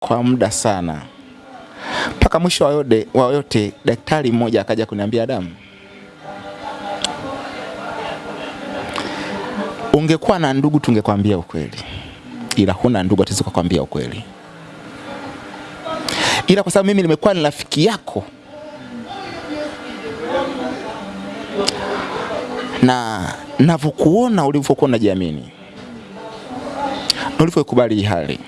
kwa muda sana, mpaka mwisho wa yote, wa yote daktari mmoja akaja kuniambia, damu. ungekuwa na ndugu tungekwambia ukweli, ila huna ndugu, hatuwezi kukwambia ukweli, ila kwa sababu mimi nimekuwa ni rafiki yako na navyokuona ulivyokuwa unajiamini na ulivyokubali hali,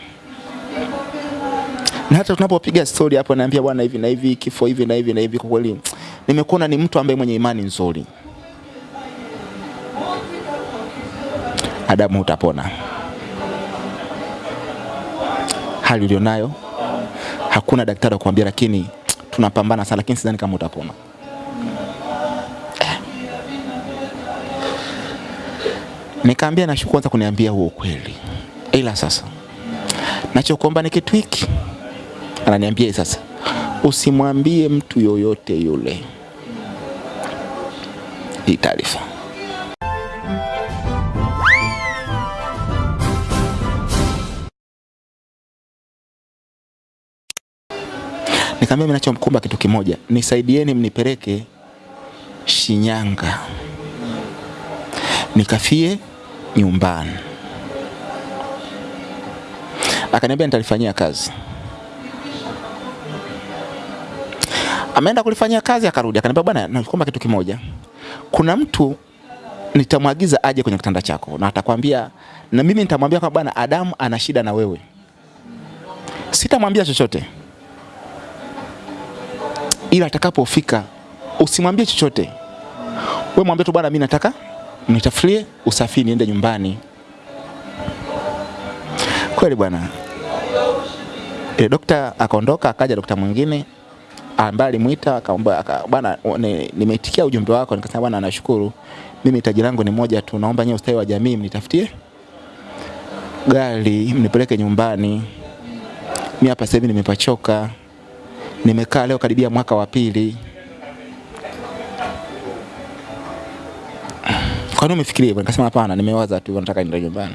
na hata tunapopiga stori hapo, naambia bwana, hivi na hivi, kifo hivi na hivi na hivi, kwa kweli nimekuona ni mtu ambaye mwenye imani nzuri. Adamu, utapona. Hali ulionayo hakuna daktari kukwambia, lakini tunapambana sana, lakini sidhani kama utapona. Nikaambia nashukuru kwanza kuniambia huo ukweli, ila sasa nachokuomba ni kitu hiki. Ananiambia sasa, usimwambie mtu yoyote yule hii taarifa. Nikamwambia mimi nachomkumba kitu kimoja, nisaidieni mnipeleke Shinyanga nikafie nyumbani. Akaniambia nitalifanyia kazi. Ameenda kulifanyia kazi, akarudi. Akaniambia, bwana, nakuomba kitu kimoja, kuna mtu nitamwagiza aje kwenye kitanda chako na atakwambia, na mimi nitamwambia kwamba bwana, Adamu ana shida na wewe. Sitamwambia chochote, ila atakapofika usimwambie chochote, wewe mwambie tu, bwana, mimi nataka nitafurie usafiri niende nyumbani. Kweli bwana, e, dokta akaondoka, akaja dokta mwingine ambaye alimwita akaomba, bwana, nimeitikia ujumbe wako. Nikasema bwana, nashukuru, mimi tajiri langu ni moja tu, naomba nyewe ustawi wa jamii mnitafutie gari mnipeleke nyumbani. Mimi hapa sasa hivi nimepachoka, nimekaa leo karibia mwaka wa pili Kwa nini umefikiria? Nikasema hapana, nimewaza tu nataka nyumbani.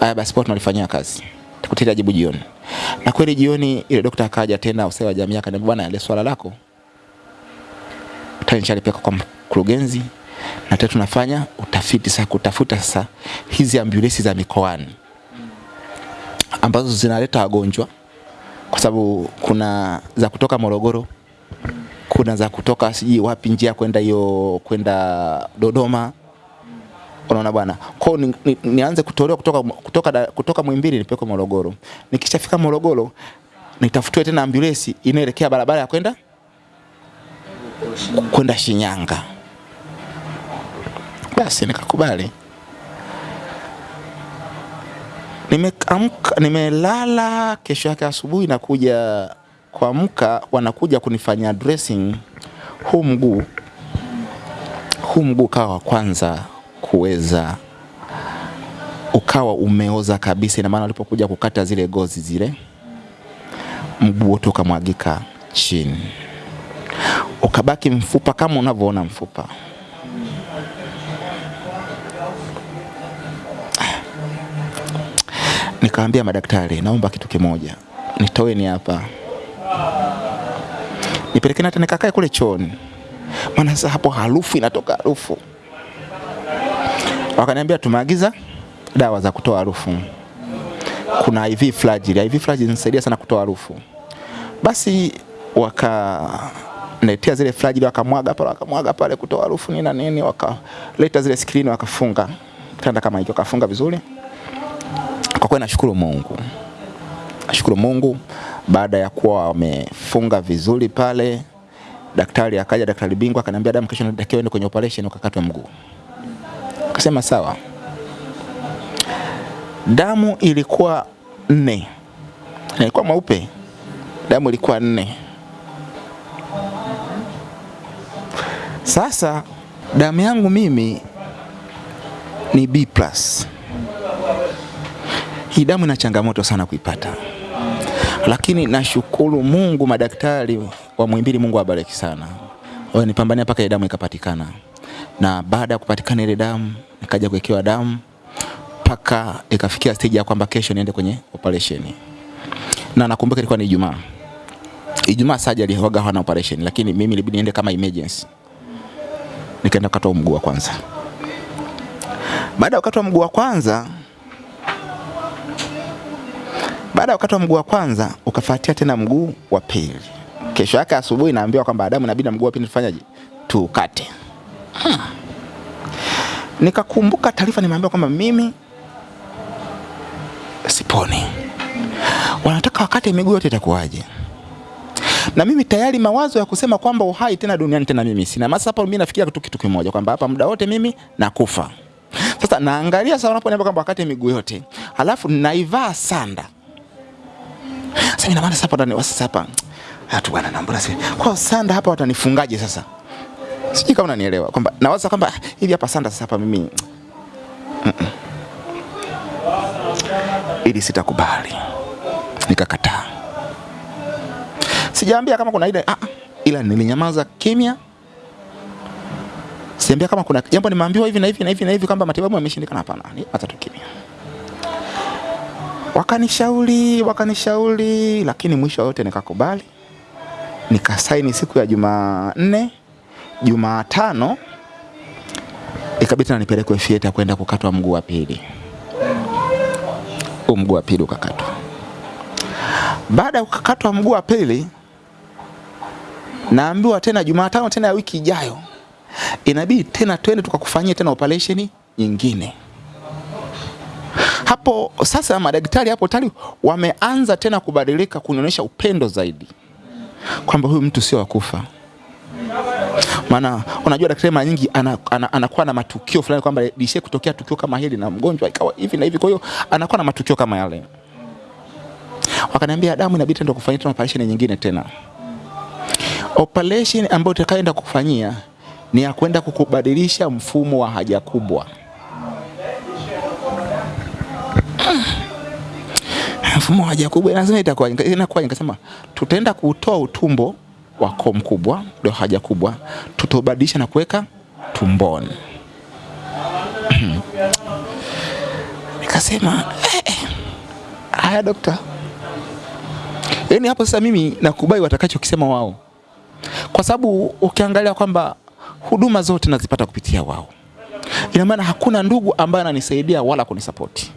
Aya basi poa tunalifanyia kazi. Tukutia jibu jioni. Na kweli jioni ile dokta akaja tena usawa wa jamii akaniambia bwana, ile swala lako utanichalipeka kwa mkurugenzi na tena tunafanya utafiti sasa kutafuta sasa hizi ambulensi za mikoani ambazo zinaleta wagonjwa kwa sababu kuna za kutoka Morogoro, kuna za kutoka sijui wapi njia kwenda hiyo kwenda Dodoma Unaona bwana, kwa ni, ni, nianze kutolewa kutoka kutoka kutoka Muhimbili nipeleke Morogoro. Nikishafika Morogoro nitafutiwe tena ambulensi inaelekea barabara ya kwenda kwenda Shinyanga. Basi nikakubali. Nimeamka, nimelala. Kesho yake asubuhi nakuja kuamka, wanakuja kunifanyia dressing huu mguu, huu mguu kawa wa kwanza kuweza ukawa umeoza kabisa. Ina maana walipokuja kukata zile gozi zile, mguu wote ukamwagika chini, ukabaki mfupa kama unavyoona mfupa. Nikaambia madaktari, naomba kitu kimoja, nitoeni hapa. Nipelekeni hata nikakae kule chooni, maana sasa hapo harufu inatoka harufu wakaniambia tumeagiza dawa za kutoa harufu. Kuna IV Flagyl. IV Flagyl inasaidia sana kutoa harufu. Basi wakaletea zile Flagyl, wakamwaga pale wakamwaga pale kutoa harufu nini na nini, wakaleta zile skrini wakafunga kitanda kama hicho, wakafunga vizuri. Kwa kweli nashukuru Mungu, nashukuru Mungu. Baada ya kuwa wamefunga vizuri pale, daktari akaja, daktari bingwa akaniambia, damu, kesho natakiwa ende kwenye operation ukakatwe mguu. Akasema sawa. Damu ilikuwa nne, ilikuwa mweupe, damu ilikuwa nne. Sasa damu yangu mimi ni B+. Hii damu ina changamoto sana kuipata, lakini nashukuru Mungu, madaktari wa Muhimbili, Mungu awabariki sana, wanipambania mpaka ile damu ikapatikana na baada ya kupatikana ile damu nikaja kuwekewa damu mpaka ikafikia stage ya kwamba kesho niende kwenye operation. na nakumbuka ilikuwa ni Ijumaa. Ijumaa surgery huaga hawana operation, lakini mimi ilibidi niende kama emergency, nikaenda kukatwa mguu wa kwanza. Baada ya kukatwa mguu wa kwanza, baada ya kukatwa mguu wa kwanza ukafuatia tena mguu wa pili. Kesho yake asubuhi naambiwa kwamba Adamu, inabidi mguu wa pili tufanyaje? Tukate. Hmm. Nikakumbuka taarifa nimeambiwa kwamba mimi siponi, wanataka wakate miguu yote, itakuwaje? Na mimi tayari mawazo ya kusema kwamba uhai tena duniani tena mimi sina. Masa hapa mimi nafikiria tu kitu kimoja kwamba hapa muda wote mimi nakufa. Sasa naangalia sasa wanaponiambia kwamba wakate miguu yote, alafu naivaa sanda. Sasa ina maana sasa hapa ndani sasa hapa hatu bwana na mbona si kwa sanda hapa watanifungaje sasa? Sijui kama unanielewa kwamba nawaza kwamba hivi hapa sanda sasa hapa mimi ili sitakubali, nikakataa. Sijaambia kama kuna ile ah, ila nilinyamaza kimya. Siambia kama kuna jambo nimeambiwa hivi na hivi na hivi na hivi kwamba matibabu yameshindikana. Hapana, hata tu kimya. Wakanishauri, wakanishauri, lakini mwisho wote nikakubali, nikasaini siku ya Jumanne. Jumatano ikabidi na nipelekwe fieta kwenda kukatwa mguu wa pili. Huu mguu wa pili ukakatwa. Baada ya kukatwa mguu wa pili, naambiwa tena Jumatano tena ya wiki ijayo inabidi tena twende tukakufanyia tena operation nyingine. Hapo sasa madaktari hapo tayari wameanza tena kubadilika, kunionyesha upendo zaidi kwamba huyu mtu sio wakufa. Maana unajua daktari mara nyingi anakuwa ana, ana, ana na matukio fulani kwamba lishe kutokea tukio kama hili na mgonjwa ikawa hivi na hivi, kwa hiyo anakuwa na matukio kama yale. Wakaniambia damu inabidi tena kufanyia tena operation nyingine tena. Operation ambayo utakayoenda kufanyia ni ya kwenda kukubadilisha mfumo wa haja kubwa. Mfumo wa haja kubwa lazima itakuwa inakuwa, nikasema tutaenda kutoa utumbo wako mkubwa ndio haja kubwa, tutobadilisha na kuweka tumboni. Nikasema eh, haya dokta, yaani hapo sasa mimi nakubali watakachokisema wao, kwa sababu ukiangalia kwamba huduma zote nazipata kupitia wao, ina maana hakuna ndugu ambaye ananisaidia wala kunisapoti.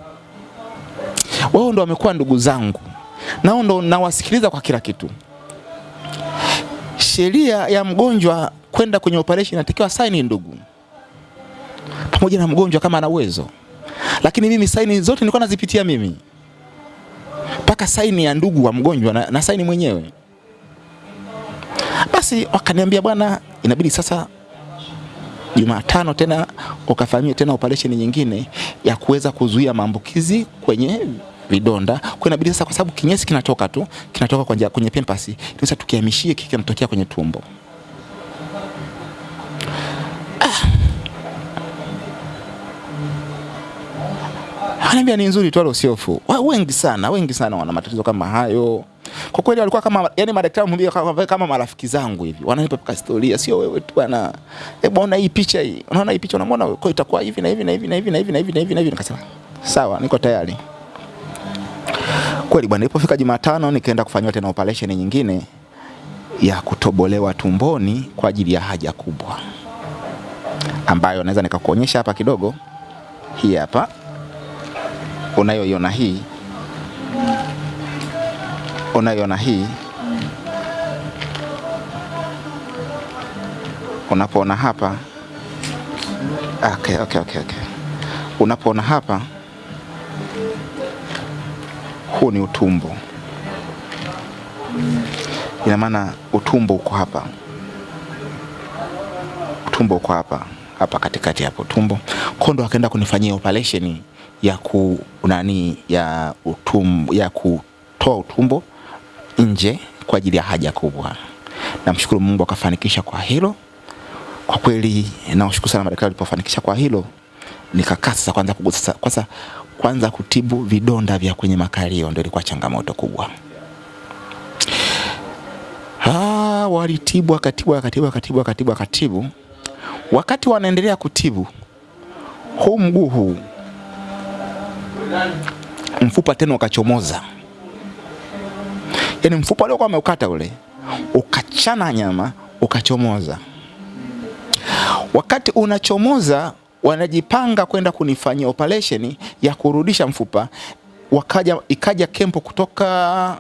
Wao ndo wamekuwa ndugu zangu, nao ndo nawasikiliza kwa kila kitu sheria ya mgonjwa kwenda kwenye operation inatakiwa saini ndugu, pamoja na mgonjwa kama ana uwezo, lakini mimi saini zote nilikuwa nazipitia mimi, mpaka saini ya ndugu wa mgonjwa na, na saini mwenyewe. Basi wakaniambia bwana, inabidi sasa Jumatano tena ukafanyie tena operation nyingine ya kuweza kuzuia maambukizi kwenye vidonda. Kwa inabidi sasa, kwa sababu kinyesi kinatoka tu kinatoka kwenye, kwenye pampers, sasa tukihamishie kiki kinatokea kwenye tumbo. Ah. Anambia ni nzuri tu, wala usiofu. Wengi sana, wengi sana wana matatizo kama hayo. Kwa kweli walikuwa kama yani madaktari wamwambia kama, kama marafiki zangu hivi. Wananipa paka historia, sio wewe tu bwana. Eh, bwana hii picha hii. Unaona hii picha unamwona kwa itakuwa hivi na hivi na hivi na hivi na hivi na hivi na hivi na hivi. Nikasema sawa, niko tayari. Kweli bwana, ilipofika Jumatano nikaenda kufanyiwa tena operation nyingine ya kutobolewa tumboni kwa ajili ya haja kubwa, ambayo naweza nikakuonyesha hapa kidogo. Hii hapa unayoiona hii, unayoiona hii, unapoona hapa okay, okay, okay, okay. Unapoona hapa huu ni utumbo, ina maana utumbo uko hapa, utumbo uko hapa hapa katikati hapo tumbo. Kondo akaenda kunifanyia operation ya ku nani ya utumbo, ya kutoa utumbo nje kwa ajili ya haja kubwa. Namshukuru Mungu akafanikisha kwa hilo. Kwa kweli nawashukuru sana madaktari walipofanikisha kwa hilo, nikakaa sasa kwanza kugusa kwanza kwanza kutibu vidonda vya kwenye makalio ndio ilikuwa changamoto kubwa. Ah, walitibu akatibu akatibu akatibu akatibu akatibu. Wakati wanaendelea kutibu huu mguu huu mfupa tena ukachomoza, yaani mfupa uliokuwa ameukata ule ukachana nyama ukachomoza. Wakati unachomoza, wanajipanga kwenda kunifanyia operation ya kurudisha mfupa. Wakaja, ikaja kempo kutoka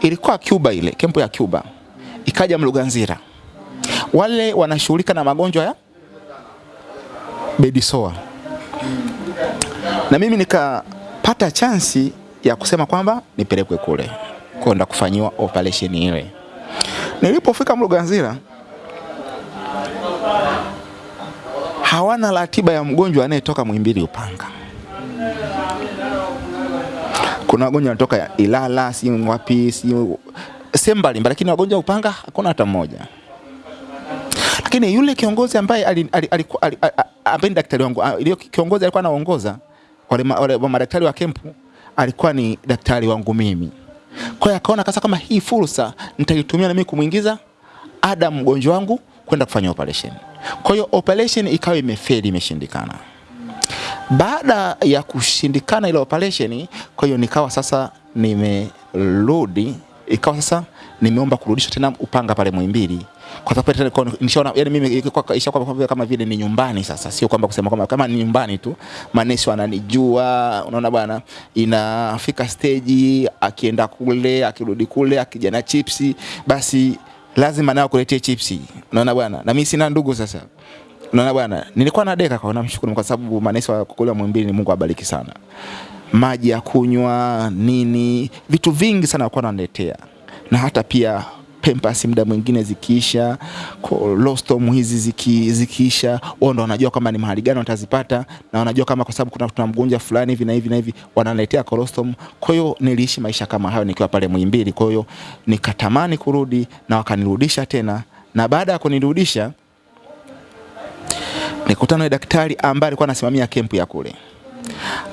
ilikuwa Cuba, ile kempo ya Cuba, ikaja Mluganzira, wale wanashughulika na magonjwa ya bedisoa, na mimi nikapata chansi ya kusema kwamba nipelekwe kule kwenda kufanyiwa operation ile. Nilipofika Mloganzira hawana ratiba ya mgonjwa anayetoka Muhimbili Upanga. Kuna wagonjwa wanatoka Ilala, si wapi, si sehemu mbalimbali, lakini wagonjwa Upanga hakuna hata mmoja. Lakini yule kiongozi ambaye ali- ali- alikuwa- ambaye daktari wangu, ile kiongozi alikuwa anaongoza wale, madaktari wa kempu, alikuwa ni daktari wangu mimi. Kwa hiyo akaona kasa kama hii fursa nitaitumia na mimi kumwingiza Adam mgonjwa wangu kwenda kufanya operation. Kwa hiyo operation ikawa imefeli, imeshindikana. Baada ya kushindikana ile operation, kwa hiyo nikawa sasa nimerudi, ikawa sasa nimeomba kurudishwa tena Upanga pale Muhimbili kwa sababu tena nishaona, yani mimi ishakuwa kama vile- kama vile ni nyumbani sasa, sio kwamba kusema kwamba kama ni nyumbani tu, manesi wananijua, unaona bwana, inafika stage akienda kule akirudi kule akija na chipsi, basi lazima nao kuletea chipsi, unaona bwana, na mimi sina ndugu sasa Unaona bwana, nilikuwa na deka kwa namshukuru kwa sababu manesi wa kule Muhimbili ni Mungu abariki sana. Maji ya kunywa, nini, vitu vingi sana walikuwa wananiletea. Na hata pia Pampers muda mwingine zikiisha, lostom hizi ziki, zikiisha, wao ndo wanajua kama ni mahali gani watazipata na wanajua kama kwa sababu kuna, tuna mgonjwa fulani hivi na hivi na hivi wananiletea colostom. Kwa hiyo niliishi maisha kama hayo nikiwa pale Muhimbili. Kwa hiyo nikatamani kurudi na wakanirudisha tena, na baada ya kunirudisha nikutana na daktari ambaye alikuwa anasimamia kempu ya kule,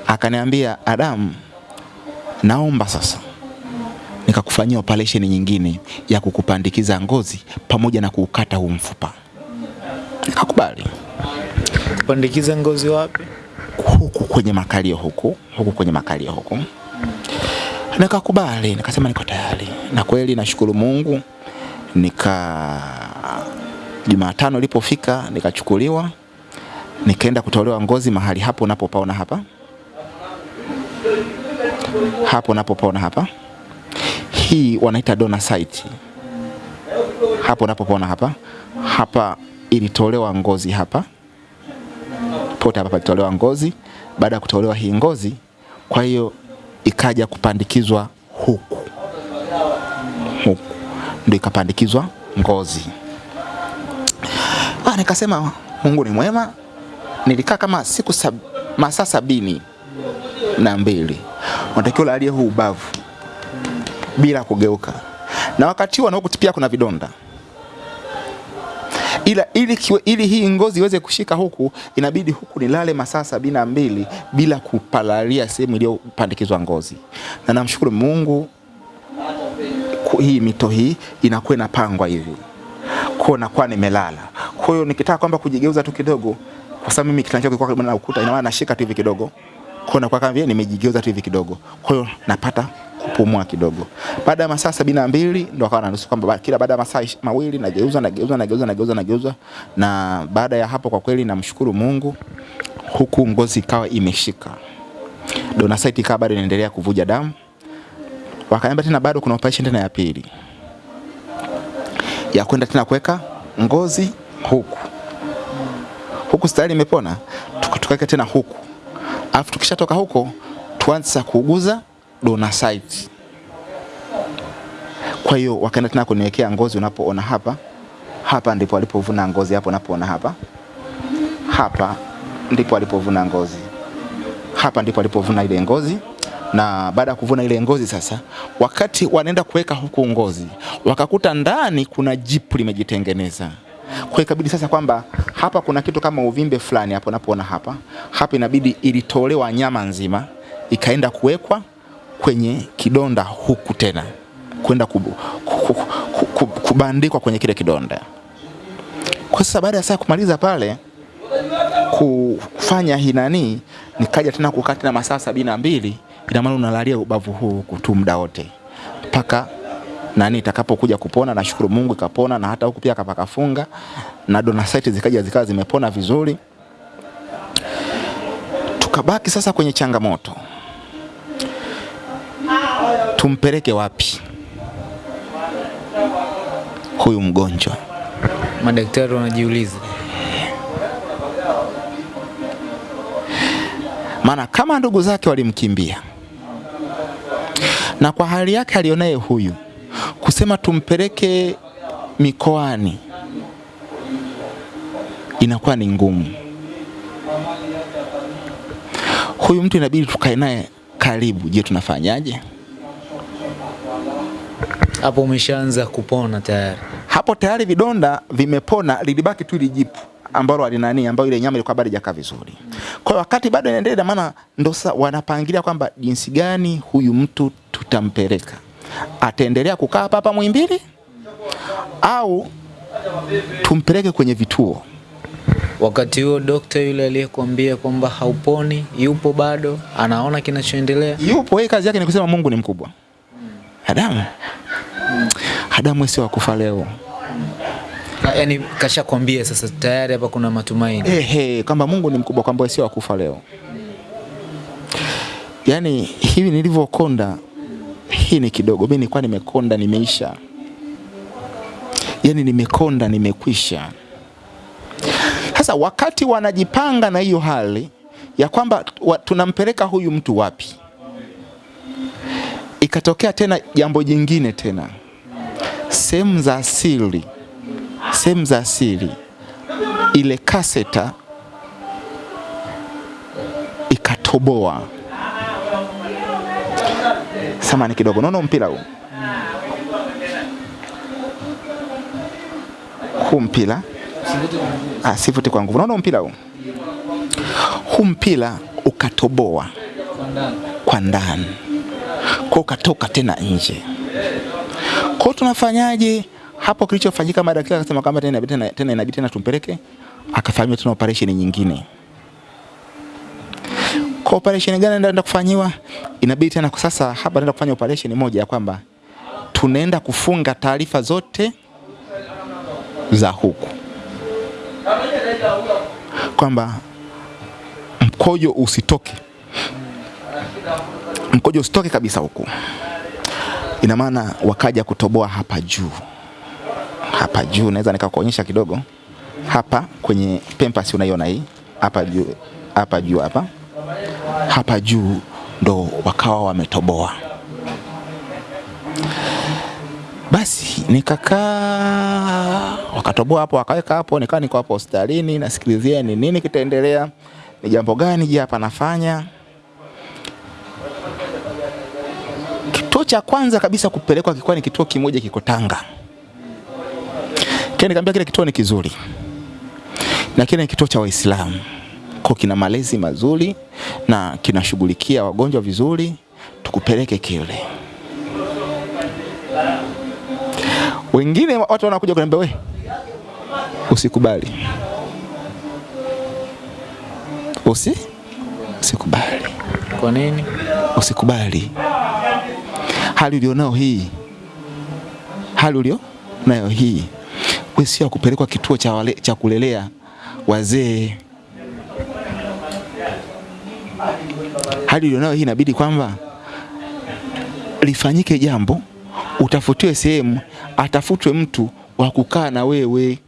akaniambia Adam, naomba sasa nikakufanyia operation nyingine ya kukupandikiza ngozi pamoja na kuukata huu mfupa. Nikakubali Kupandikiza ngozi wapi? huku kwenye makalio huku huku kwenye makalio huku, nikakubali, nikasema niko tayari, na kweli nashukuru Mungu. Nika Jumatano ilipofika nikachukuliwa nikaenda kutolewa ngozi mahali hapo unapopaona hapa, hapo unapopaona hapa, hii wanaita donor site. Hapo unapopona hapa, hapa ilitolewa ngozi hapa, pote hapa palitolewa ngozi. Baada ya kutolewa hii ngozi, kwa hiyo ikaja kupandikizwa huku huku, ndio ikapandikizwa ngozi. Ah, nikasema Mungu ni mwema. Nilikaa kama siku sab, masaa sabini na mbili unatakiwa ulalie huu ubavu bila kugeuka, na wakati huo na pia kuna vidonda. Ila ili, kiwe, ili hii ngozi iweze kushika huku inabidi huku nilale masaa sabini mbili bila kupalalia sehemu iliyopandikizwa ngozi, na namshukuru Mungu hii mito hii inakuwa inapangwa hivi kwa nakuwa nimelala. Kwa hiyo nikitaka kwamba kujigeuza tu kidogo, kwa sababu mimi kitanda changu kilikuwa na ukuta, ina maana nashika tu hivi kidogo, kwa nakuwa kama vile nimejigeuza tu hivi kidogo, kwa hiyo napata kupumua kidogo. Baada ya masaa sabini na mbili ndo akawa anaruhusu kwamba kila baada ya masaa mawili nageuza nageuza nageuza nageuza nageuza, na baada ya hapo kwa kweli namshukuru Mungu, huku ngozi ikawa imeshika, donor site ikawa bado inaendelea kuvuja damu. Wakaniambia tena bado kuna operation tena ya pili. Ya kwenda tena kuweka ngozi huku. Huku, stari imepona, tuka- tukaweka tena huku, alafu tukishatoka huko tuanze kuuguza donor site. Kwa hiyo wakaenda tena kuniwekea ngozi, unapoona hapa. Hapa ndipo alipovuna ngozi, hapo unapoona hapa. Hapa ndipo alipovuna ngozi, hapa ndipo alipovuna ile ngozi. Na baada ya kuvuna ile ngozi sasa, wakati wanaenda kuweka huku ngozi, wakakuta ndani kuna jipu limejitengeneza. Kwa ikabidi sasa kwamba hapa kuna kitu kama uvimbe fulani hapo, unapoona hapa. Hapa, inabidi ilitolewa nyama nzima ikaenda kuwekwa kwenye kidonda huku tena kwenda kub, kub, kub, ku- ku- kubandikwa kwenye kile kidonda. Kwa sasa baada ya saa kumaliza pale kufanya hinani, nikaja tena kukaa tena masaa sabini na mbili. Ina maana unalalia ubavu huu huku tu muda wote mpaka nani itakapokuja kupona. Nashukuru Mungu ikapona, na hata huku pia kapakafunga na donasite zikaja zikawa zimepona vizuri. Tukabaki sasa kwenye changamoto, tumpeleke wapi huyu mgonjwa? Madaktari wanajiuliza. maana kama ndugu zake walimkimbia na kwa hali yake alionaye huyu, kusema tumpeleke mikoani inakuwa ni ngumu. Huyu mtu inabidi tukae naye karibu. Je, tunafanyaje? Hapo umeshaanza kupona tayari. Hapo tayari vidonda vimepona, lilibaki tu lijipu ambalo alinani, ambayo ile nyama ilikuwa bado haijakaa vizuri. Kwa wakati bado inaendelea, maana ndo wanapangilia kwamba jinsi gani huyu mtu tutampeleka, ataendelea kukaa hapa hapa Muhimbili au tumpeleke kwenye vituo. Wakati huo dokta yule aliyekuambia kwamba hauponi yupo bado, anaona kinachoendelea. Yupo yeye, kazi yake ni kusema Mungu ni mkubwa. Adamu, Adamu sio akufa leo. Yaani kashakwambia sasa tayari hapa kuna matumaini. Eh, hey, kwamba Mungu ni mkubwa, kwamba sio akufa leo. Yaani hivi nilivyokonda, hii ni kidogo. Mimi nilikuwa nimekonda, nimeisha. Yaani nimekonda, nimekwisha. Sasa wakati wanajipanga na hiyo hali ya kwamba wa, tunampeleka huyu mtu wapi, ikatokea tena jambo jingine tena, sehemu za asili, sehemu za asili ile kaseta ikatoboa. Samani kidogo, naona mpira huu? Huu mpira. Ah, sivuti kwa nguvu, naona mpira huu? Huu mpira ukatoboa kwa ndani, kwa ukatoka tena nje. Kwa tunafanyaje hapo? Kilichofanyika madaktari akasema kama tena tena, tena inabidi tena tumpeleke akafanywa tena operation nyingine. Kwa operation gani ndio kufanyiwa? Inabidi tena kwa sasa hapa naenda kufanya operation moja ya kwamba tunaenda kufunga taarifa zote za huku, kwamba mkojo usitoke, mkojo usitoke kabisa huku. Ina maana wakaja kutoboa hapa juu, hapa juu, naweza nikakuonyesha kidogo hapa kwenye pempasi, unaiona hii hapa juu, hapa juu hapa hapa juu ndo wakawa wametoboa. Basi nikakaa, wakatoboa hapo, wakaweka hapo, nikaa niko hapo hospitalini nasikilizia ni nini kitaendelea, ni jambo gani je hapa nafanya. Kituo cha kwanza kabisa kupelekwa kilikuwa ni kituo kimoja kiko Tanga. Kile nikamwambia kile kituo ni kizuri na kile ni kituo cha Waislamu, kwa kina malezi mazuri na kinashughulikia wagonjwa vizuri, tukupeleke kile. Wengine watu wanakuja kuniambia we, usikubali, usi usikubali, Kwa nini? usikubali hali ulionao hii, hali ulio nayo hii, we sio kupelekwa kituo cha, wale, cha kulelea wazee. Hali ulionayo hii inabidi kwamba lifanyike jambo, utafutiwe sehemu, atafutwe mtu wa kukaa na wewe.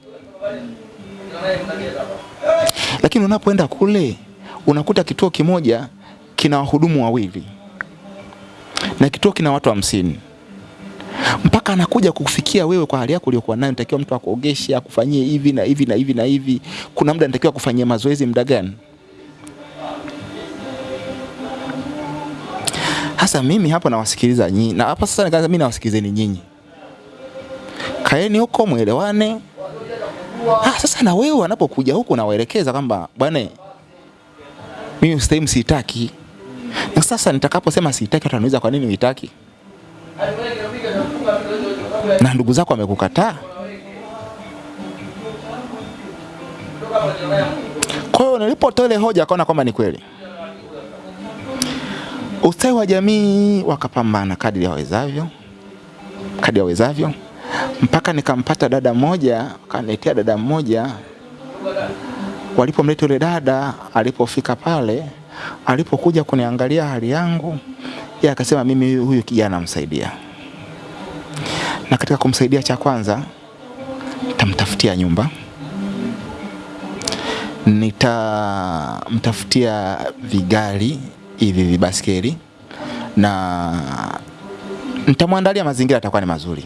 Lakini unapoenda kule unakuta kituo kimoja kina wahudumu wawili na kituo kina watu hamsini mpaka anakuja kufikia wewe kwa hali yako uliokuwa nayo. Natakiwa mtu akuogeshe, akufanyie hivi na hivi na hivi na hivi. Kuna muda natakiwa kufanyia mazoezi muda gani? Hasa mimi hapo nawasikiliza nyinyi, na hapa sasa nikaanza mimi nawasikilizeni nyinyi, kaeni huko mwelewane. Ah, sasa na wewe wanapokuja huko nawaelekeza kwamba bwana, mimi sehemu sitaki, na sasa nitakaposema sitaki, watu wanauliza kwa nini uitaki? na ndugu zako wamekukataa. Kwa hiyo nilipotoa ile hoja akaona kwamba ni kweli. Ustawi wa jamii wakapambana kadri yawezavyo, kadri awezavyo mpaka nikampata dada mmoja, akaniletea dada mmoja. Walipomleta yule dada, alipofika pale, alipokuja kuniangalia hali yangu, yeye akasema mimi huyu kijana namsaidia, na katika kumsaidia, cha kwanza nitamtafutia nyumba, nitamtafutia vigari hivi vibaskeli na nitamwandalia mazingira atakuwa ni mazuri.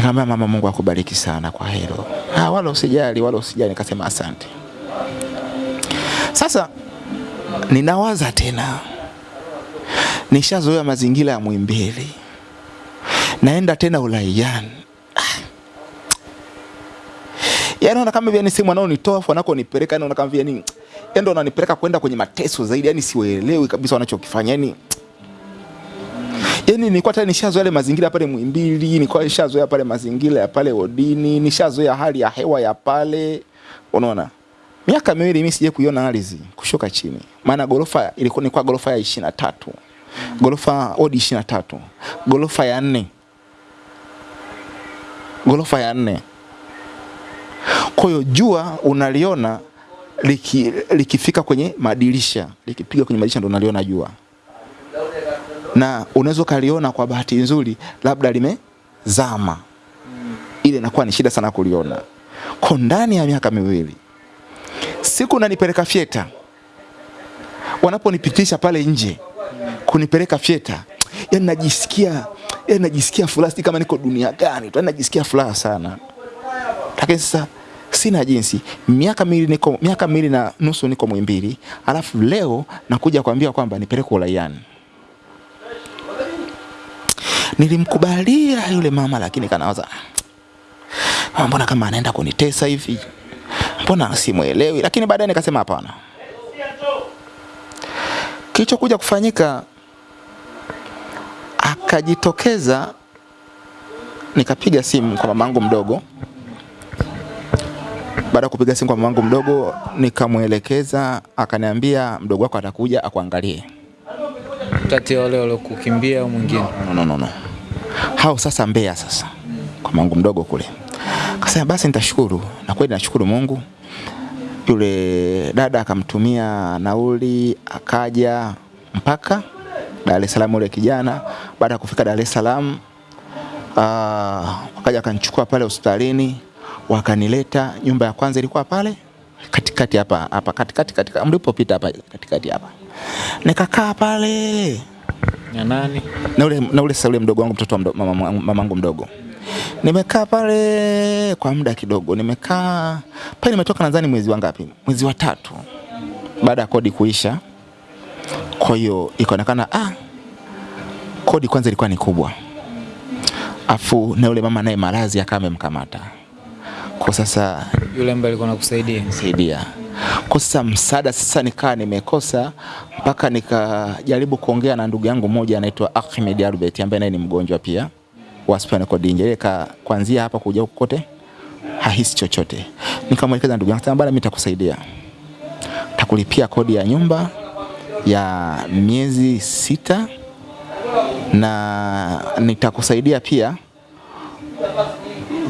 Nikamwambia mama, Mungu akubariki sana kwa hilo. Ah, wala usijali, wala usijali. Nikasema asante. Sasa ninawaza tena, nishazoea mazingira ya Muhimbili, naenda tena uraiani Yaani naona kama vile ni sehemu wanaonitoa afu wanakonipeleka, yani naona kama vile ni yani ndio wananipeleka kwenda kwenye mateso zaidi, yani siwelewi kabisa wanachokifanya. Yani yani nilikuwa tayari nishazoea yale mazingira pale Muhimbili, nilikuwa nishazoea pale mazingira ya pale Odini, nishazoea hali ya hewa ya pale. Unaona? Miaka miwili mimi sije kuiona ardhi kushuka chini. Maana gorofa ilikuwa ni kwa gorofa ya 23. Gorofa odi 23. Gorofa ya 4. Gorofa ya 4. Kwa hiyo jua unaliona liki, likifika kwenye madirisha, likipiga kwenye madirisha ndo unaliona jua, na unaweza kaliona kwa bahati nzuri, labda limezama, ile inakuwa ni shida sana kuliona. Kwa ndani ya miaka miwili, siku nanipeleka fyeta, wanaponipitisha pale nje kunipeleka fyeta, yani najisikia yani najisikia furaha, kama niko dunia gani tu, yani najisikia furaha sana, lakini sasa sina jinsi. Miaka miwili niko miaka miwili na nusu niko mwimbili alafu leo nakuja kuambia kwamba nipeleke uraiani. Nilimkubalia yule mama, lakini kanawaza "Ah, mbona kama anaenda kunitesa hivi, mbona simwelewi. Lakini baadaye nikasema hapana. Kilichokuja kufanyika, akajitokeza, nikapiga simu kwa mamangu mdogo baada ya kupiga simu kwa mamangu mdogo nikamwelekeza, akaniambia mdogo wako atakuja akuangalie. Kati ya wale waliokukimbia au mwingine? No, no, no, no. Hao sasa mbea sasa kwa mamangu mdogo kule. Kasema basi nitashukuru, na kweli nashukuru Mungu. Yule dada akamtumia nauli, akaja mpaka Dar es Salaam. Yule kijana baada ya kufika Dar es Salaam, ah, wakaja akanichukua pale hospitalini wakanileta. Nyumba ya kwanza ilikuwa pale katikati hapa hapa katikati katika mlipopita hapa katikati hapa, nikakaa pale Na nani? na ule na ule sasa ule mdogo wangu mtoto wa mdo, mama, mamangu mdogo. Nimekaa pale kwa muda kidogo, nimekaa pale, nimetoka nadhani mwezi wa ngapi? Mwezi wa tatu baada ya kodi kuisha. Kwa hiyo ikaonekana ah, kodi kwanza ilikuwa ni kubwa, afu na yule mama naye maradhi akawa amemkamata kwa sasa Yule ambaye alikuwa anakusaidia. saidia sasa msaada. Sasa nikaa nimekosa mpaka nikajaribu kuongea na ndugu yangu mmoja anaitwa Ahmed Albert ambaye naye ni mgonjwa pia wa spinal cord injury. Kuanzia hapa kuja kote hahisi chochote. Nikamwelekeza ndugu yangu bana mimi nitakusaidia. Takulipia kodi ya nyumba ya miezi sita na nitakusaidia pia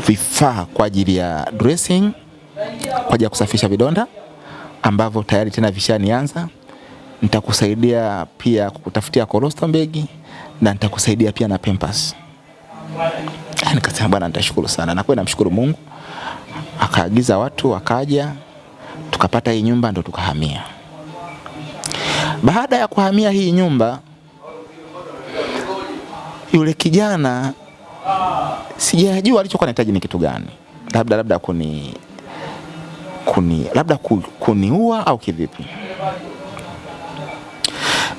vifaa kwa ajili ya dressing kwa ajili ya kusafisha vidonda ambavyo tayari tena vishanianza. Nitakusaidia pia kukutafutia colostrum bag na nitakusaidia pia na pampers. Ah, Nikasema bwana, nitashukuru sana, na kweli namshukuru Mungu. Akaagiza watu wakaja, tukapata hii nyumba, ndo tukahamia. Baada ya kuhamia hii nyumba, yule kijana sijajua alichokuwa anahitaji ni kitu gani, labda labda kuni kuni labda kuniua au kivipi.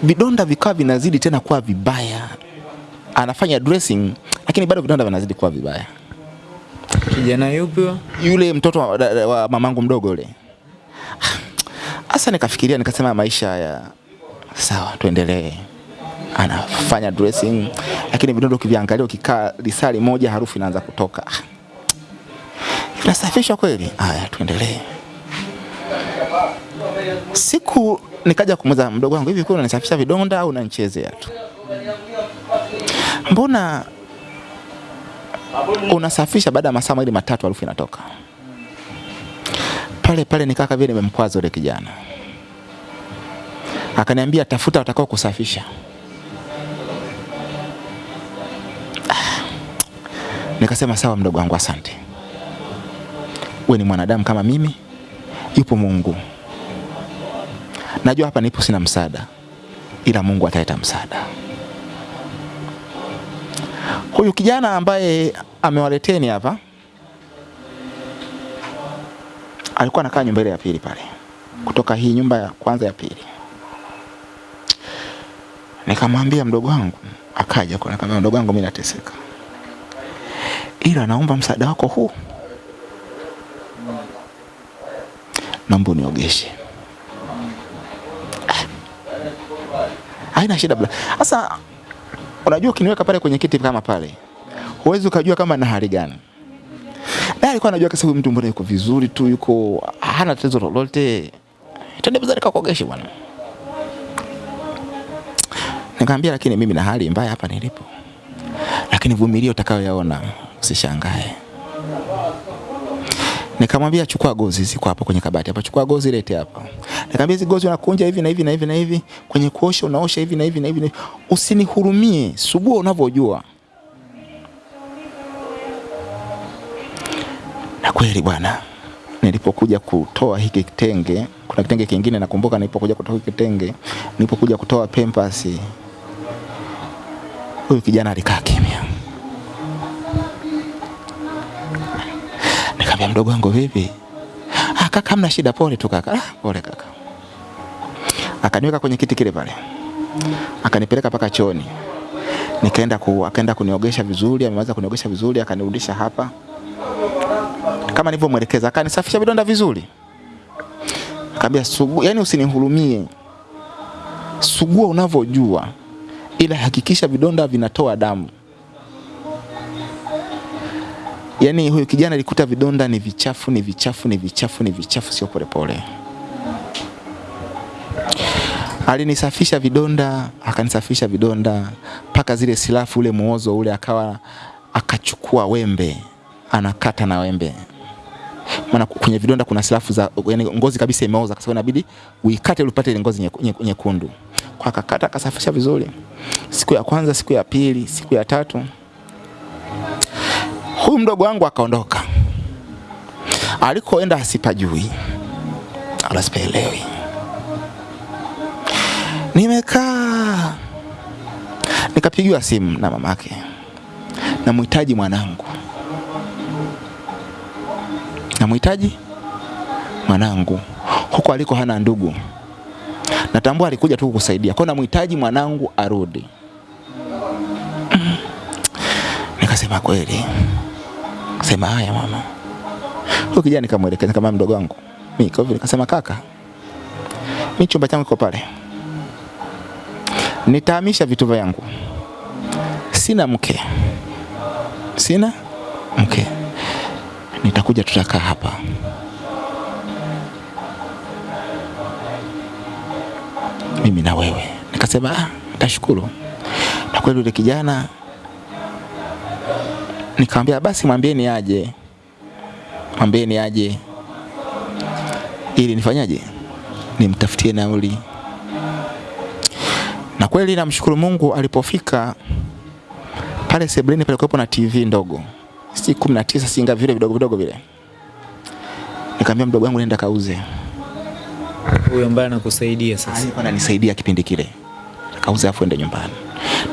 Vidonda vikawa vinazidi tena kuwa vibaya, anafanya dressing lakini bado vidonda vinazidi kuwa vibaya. Kijana yupi? Yule mtoto wa, wa, wa mamangu mdogo yule, hasa nikafikiria, nikasema maisha haya sawa, tuendelee. Anafanya dressing lakini vidonda ukiviangalia, ukikaa lisali moja, harufu inaanza kutoka. Ah, kweli? Haya, tuendelee. Siku nikaja kumuza mdogo wangu, hivi kwa unanisafisha vidonda au unanichezea tu? Mbona unasafisha baada ya masaa mawili matatu harufu inatoka? Pale pale nikaka vile nimemkwaza yule kijana. Akaniambia tafuta watakao kusafisha. Nikasema sawa mdogo wangu asante. Wewe ni mwanadamu kama mimi, yupo Mungu. Najua hapa nipo sina msaada, ila Mungu ataleta msaada. Huyu kijana ambaye amewaleteni hapa alikuwa anakaa nyumba ile ya pili pale, kutoka hii nyumba ya kwanza ya pili. Nikamwambia mdogo wangu, akaja kwa nikamwambia mdogo wangu, mimi nateseka, ila naomba msaada wako huu, naomba uniogeshe. Haina shida bla. Sasa unajua ukiniweka pale kwenye kiti kama pale, huwezi ukajua kama na hali gani. Na alikuwa anajua kasa huyu mtu mbona yuko vizuri tu, yuko hana tatizo lolote. Twende bazari kakuogeshe bwana. Nikamwambia lakini mimi na hali mbaya hapa nilipo. Lakini vumilia utakayoyaona, usishangae. Nikamwambia chukua gozi ziko hapa kwenye kabati hapa, chukua gozi lete hapa. Nikamwambia hizi gozi unakunja hivi na hivi na hivi na hivi, kwenye kuosha unaosha hivi na hivi na hivi. Usinihurumie, sugua unavyojua. Na kweli bwana, nilipokuja kutoa hiki kitenge, kuna kitenge kingine nakumbuka, nilipokuja kutoa hiki kitenge, nilipokuja kutoa pempasi, huyu kijana alikaa kimya. Nikamwambia mdogo wangu vipi? Ah, kaka hamna shida, pole tu kaka. Ah, pole kaka. Akaniweka kwenye kiti kile pale. Akanipeleka paka choni Nikaenda ku, akaenda kuniogesha vizuri, ameweza kuniogesha vizuri, akanirudisha hapa. Kama nilivyomwelekeza, akanisafisha vidonda vizuri. Akambia sugu, yani usinihurumie. Sugua unavyojua. Ila hakikisha vidonda vinatoa damu. Yaani huyu kijana alikuta vidonda ni vichafu, ni vichafu, ni vichafu, ni vichafu, sio polepole. Alinisafisha vidonda, akanisafisha vidonda mpaka zile silafu, ule muozo ule, akawa akachukua wembe anakata na wembe, maana kwenye vidonda kuna silafu za yani ngozi kabisa imeoza, kwa sababu inabidi uikate ili upate ngozi nyeku- nyeku- nyekundu. Kwa akakata akasafisha vizuri, siku ya kwanza, siku ya pili, siku ya tatu huyu mdogo wangu akaondoka. Alikoenda asipajui wala sipaelewi. Nimekaa nikapigiwa simu na mamake, namhitaji mwanangu, namhitaji mwanangu huko aliko hana ndugu. Natambua alikuja tu kukusaidia, kwa namhitaji mwanangu arudi. Mm. Nikasema kweli, sema haya mama. Huyo kijana nikamwelekeza kama mdogo wangu. Mimi kwa hivyo nikasema kaka, mimi chumba changu kiko pale. Nitahamisha vitu vyangu. Sina mke. Sina mke. Nitakuja tutakaa hapa. Mimi na wewe. Nikasema ah, nitashukuru. Na kweli yule kijana nikamwambia basi mwambieni aje. Mwambieni aje ili nifanyaje? Nimtafutie nauli. Na kweli namshukuru Mungu alipofika pale sebuleni pale kuwepo na TV ndogo. Si 19 singa vile vidogo vidogo vile. Nikamwambia mdogo wangu nenda kauze. Huyo ambaye anakusaidia sasa. Alikuwa ananisaidia kipindi kile. Akauza afu ende nyumbani.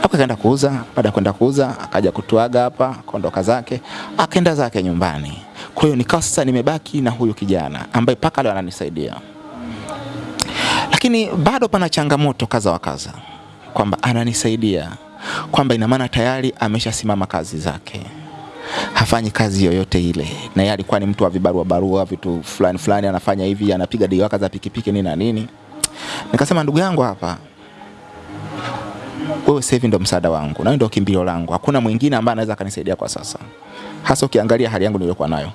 Hapo akaenda kuuza, baada ya kwenda kuuza akaja kutuaga hapa, akaondoka zake, akaenda zake nyumbani. Kwa hiyo nikawa sasa nimebaki na huyu kijana ambaye paka leo ananisaidia. Lakini bado pana changamoto kaza wa kaza kwamba ananisaidia kwamba ina maana tayari ameshasimama kazi zake hafanyi kazi yoyote ile, na yeye alikuwa ni mtu wa vibarua barua vitu fulani fulani, anafanya hivi, anapiga diwaka za pikipiki nini na nini. Nikasema ndugu yangu hapa, wewe sasa hivi ndo msaada wangu na ndo kimbilio langu, hakuna mwingine ambaye anaweza akanisaidia kwa sasa, hasa ukiangalia hali yangu niliyokuwa nayo.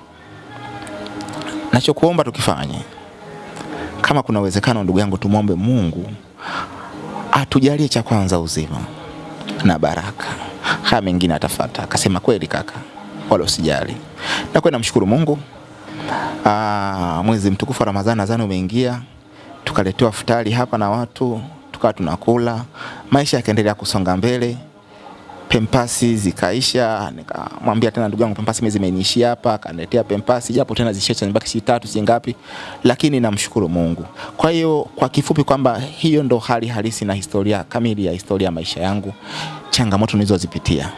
Nachokuomba tukifanye, kama kuna uwezekano, ndugu yangu, tumwombe Mungu atujalie cha kwanza uzima na baraka, haya mengine atafuata. Akasema kweli kaka, wala usijali. Na kwa namshukuru Mungu. Aa, mwezi mtukufu wa Ramadhani nadhani umeingia, tukaletewa futari hapa na watu, tukawa tunakula, maisha yakaendelea kusonga mbele pempasi zikaisha, nikamwambia tena ndugu yangu, pempasi mimi zimeniishia hapa, akaniletea pempasi japo tena zishacha nibaki si tatu si ngapi, lakini namshukuru Mungu. Kwa hiyo kwa kifupi kwamba hiyo ndo hali halisi na historia kamili ya historia ya maisha yangu, changamoto nilizozipitia.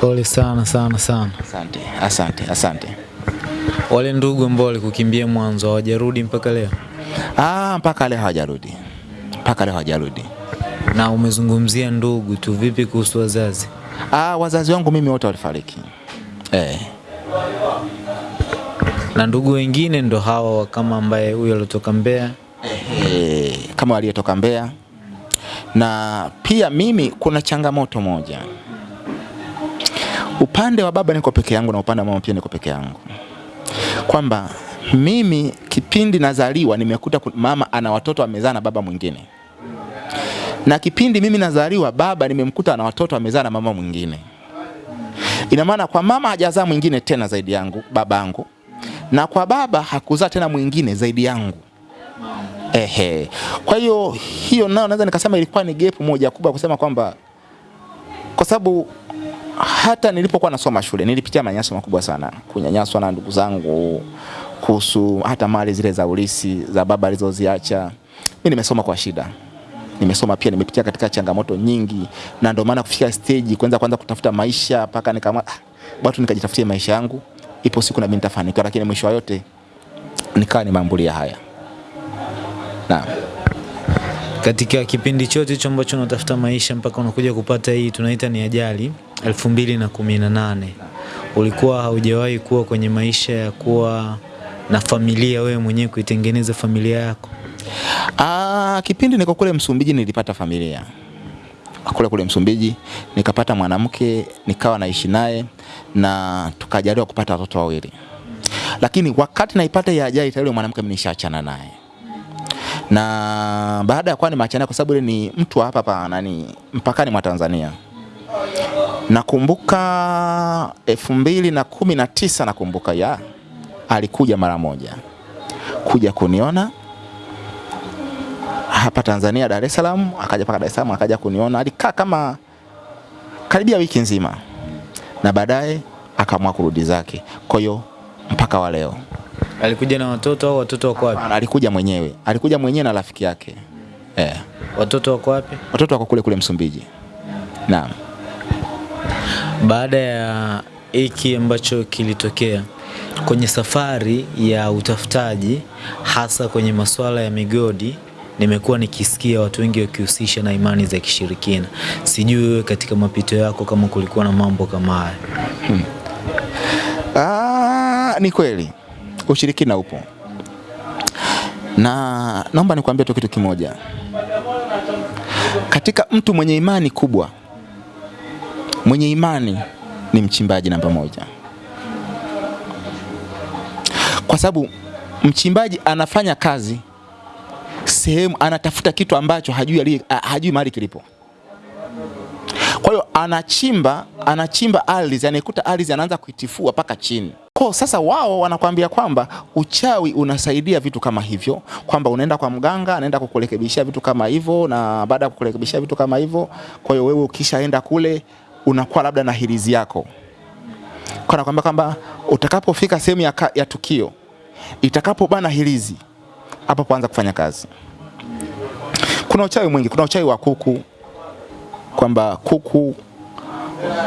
Pole sana sana sana. Asante, asante, asante. Wale ndugu ambao walikukimbia mwanzo hawajarudi mpaka leo, Ah, mpaka leo hawajarudi, mpaka leo hawajarudi. na umezungumzia ndugu tu, vipi kuhusu wazazi? Ah, wazazi wangu mimi wote walifariki eh. Na ndugu wengine ndo hawa kama ambaye huyo aliotoka Mbeya. eh, kama aliyetoka Mbeya. Na pia mimi kuna changamoto moja, upande wa baba niko peke yangu na upande wa mama pia niko peke yangu, kwamba mimi kipindi nazaliwa nimekuta mama ana watoto amezaa na baba mwingine, na kipindi mimi nazaliwa baba nimemkuta na watoto amezaa na mama mwingine. Ina maana kwa mama hajazaa mwingine tena zaidi yangu babangu, na kwa baba hakuzaa tena mwingine zaidi yangu. Ehe. Kwa hiyo hiyo nayo naweza nikasema ilikuwa ni gap moja kubwa kusema kwamba kwa sababu hata nilipokuwa nasoma shule nilipitia manyanyaso makubwa sana, kunyanyaswa na ndugu zangu kuhusu hata mali zile za ulisi za baba alizoziacha. Mimi nimesoma kwa shida, nimesoma pia, nimepitia katika changamoto nyingi, na ndio maana kufika stage kwanza kwanza kutafuta maisha mpaka nikama ah, watu nikajitafutia maisha yangu, ipo siku na mimi nitafanikiwa, lakini mwisho wa yote nikawa ni nimeambulia haya. Naam. Katika kipindi chote hicho ambacho unatafuta maisha mpaka unakuja kupata hii tunaita ni ajali elfu mbili na kumi na nane ulikuwa haujawahi kuwa kwenye maisha ya kuwa na familia, wewe mwenyewe kuitengeneza familia yako? Ah, kipindi niko kule Msumbiji nilipata familia. Kule kule Msumbiji, nikapata mwanamke nikawa naishi naye na tukajaliwa kupata watoto wawili, lakini wakati naipata ya ajali tayari mwanamke mimi nishaachana naye, na baada ya kuwa nimeachana, kwa sababu ni mtu hapa hapa nani mpakani mwa Tanzania. Nakumbuka elfu mbili na kumi na tisa nakumbuka ya alikuja mara moja. Kuja kuniona hapa Tanzania Dar es Salaam, akaja paka Dar es Salaam, akaja kuniona. Alikaa kama karibia wiki nzima, na baadaye akaamua kurudi zake. Kwa hiyo mpaka wa leo Alikuja na watoto au watoto wako wapi? Alikuja mwenyewe, alikuja mwenyewe na rafiki yake eh. Watoto wako wapi? Watoto wako kule kule Msumbiji. Naam. Baada ya hiki ambacho kilitokea kwenye safari ya utafutaji, hasa kwenye masuala ya migodi, nimekuwa nikisikia watu wengi wakihusisha na imani za kishirikina. Sijui wewe katika mapito yako kama kulikuwa na mambo kama haya. Ah, ni kweli ushirikina upo, na naomba nikuambia tu kitu kimoja. Katika mtu mwenye imani kubwa, mwenye imani ni mchimbaji namba moja, kwa sababu mchimbaji anafanya kazi sehemu, anatafuta kitu ambacho hajui, ali- hajui mahali kilipo. Kwa hiyo anachimba anachimba ardhi, anaikuta ardhi, anaanza kuitifua mpaka chini. Kwa sasa wao wanakwambia kwamba uchawi unasaidia vitu kama hivyo, kwamba unaenda kwa mganga, anaenda kukurekebishia vitu kama hivyo, na baada ya kukurekebishia vitu kama hivyo, kwa hiyo wewe ukishaenda kule unakuwa labda na hirizi yako, kwa anakwambia kwamba utakapofika sehemu ya, ya tukio itakapobana hirizi, hapo kuanza kufanya kazi. Kuna uchawi mwingi, kuna uchawi wa kuku, kwamba kuku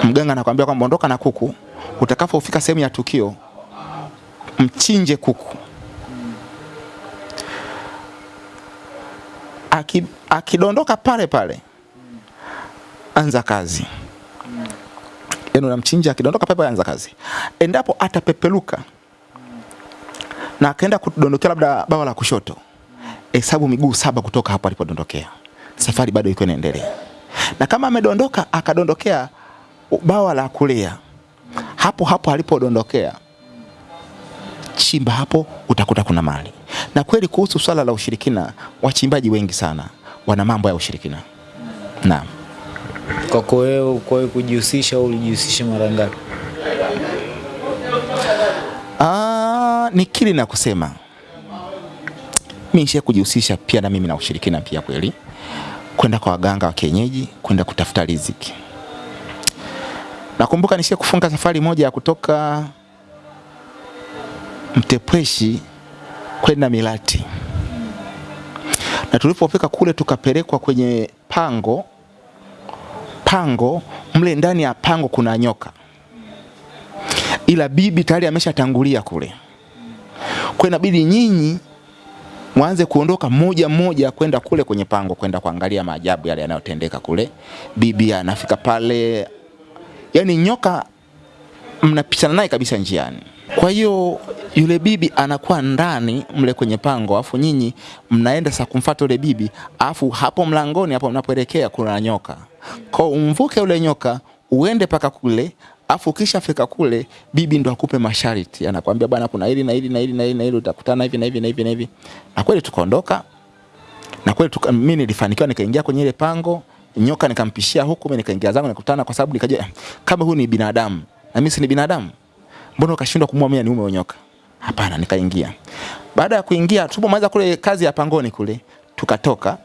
mganga anakuambia kwamba ondoka na kuku, utakapofika sehemu ya tukio mchinje kuku. Aki, akidondoka pale pale, anza kazi. Yaani unamchinja, akidondoka pale, anza kazi. Endapo atapepeluka na akaenda kudondokea labda bawa la kushoto, hesabu miguu saba kutoka hapo alipodondokea, safari bado iko inaendelea na kama amedondoka akadondokea bawa la kulia, hapo hapo alipodondokea, chimba hapo, utakuta kuna mali. Na kweli kuhusu swala la ushirikina, wachimbaji wengi sana wana mambo ya ushirikina. Naam. Kwako wewe kwa kujihusisha au ulijihusisha mara ngapi? Ah, ni kili na kusema mimi nishia kujihusisha pia na mimi na ushirikina pia kweli, kwenda kwa waganga wa kienyeji, kwenda kutafuta riziki. Nakumbuka nishia kufunga safari moja ya kutoka Mtepweshi kwenda Milati, na tulipofika kule tukapelekwa kwenye pango. Pango mle ndani ya pango kuna nyoka, ila bibi tayari ameshatangulia kule, kwa inabidi nyinyi mwanze kuondoka moja moja kwenda kule kwenye pango kwenda kuangalia maajabu yale yanayotendeka kule. Bibi anafika pale, yani nyoka mnapishana naye kabisa njiani. Kwa hiyo yule bibi anakuwa ndani mle kwenye pango, afu nyinyi mnaenda sa kumfuata yule bibi, afu hapo mlangoni hapo mnapoelekea kuna nyoka. Kwa umvuke ule nyoka uende paka kule, afu ukishafika kule bibi ndo akupe masharti, anakuambia bwana, kuna hili na hili na hili na hili na hili, utakutana hivi na hivi na hivi na hivi. Na kweli tukaondoka, na kweli tuka, mimi nilifanikiwa nikaingia kwenye ile pango, nyoka nikampishia huku, mimi nikaingia zangu nikutana, kwa sababu nikajua kama huyu ni binadamu na mimi si ni binadamu, mbona ukashindwa kumua mimi ni ume nyoka? Hapana, nikaingia. Baada ya kuingia, tulipomaliza kule kazi ya pangoni kule, tukatoka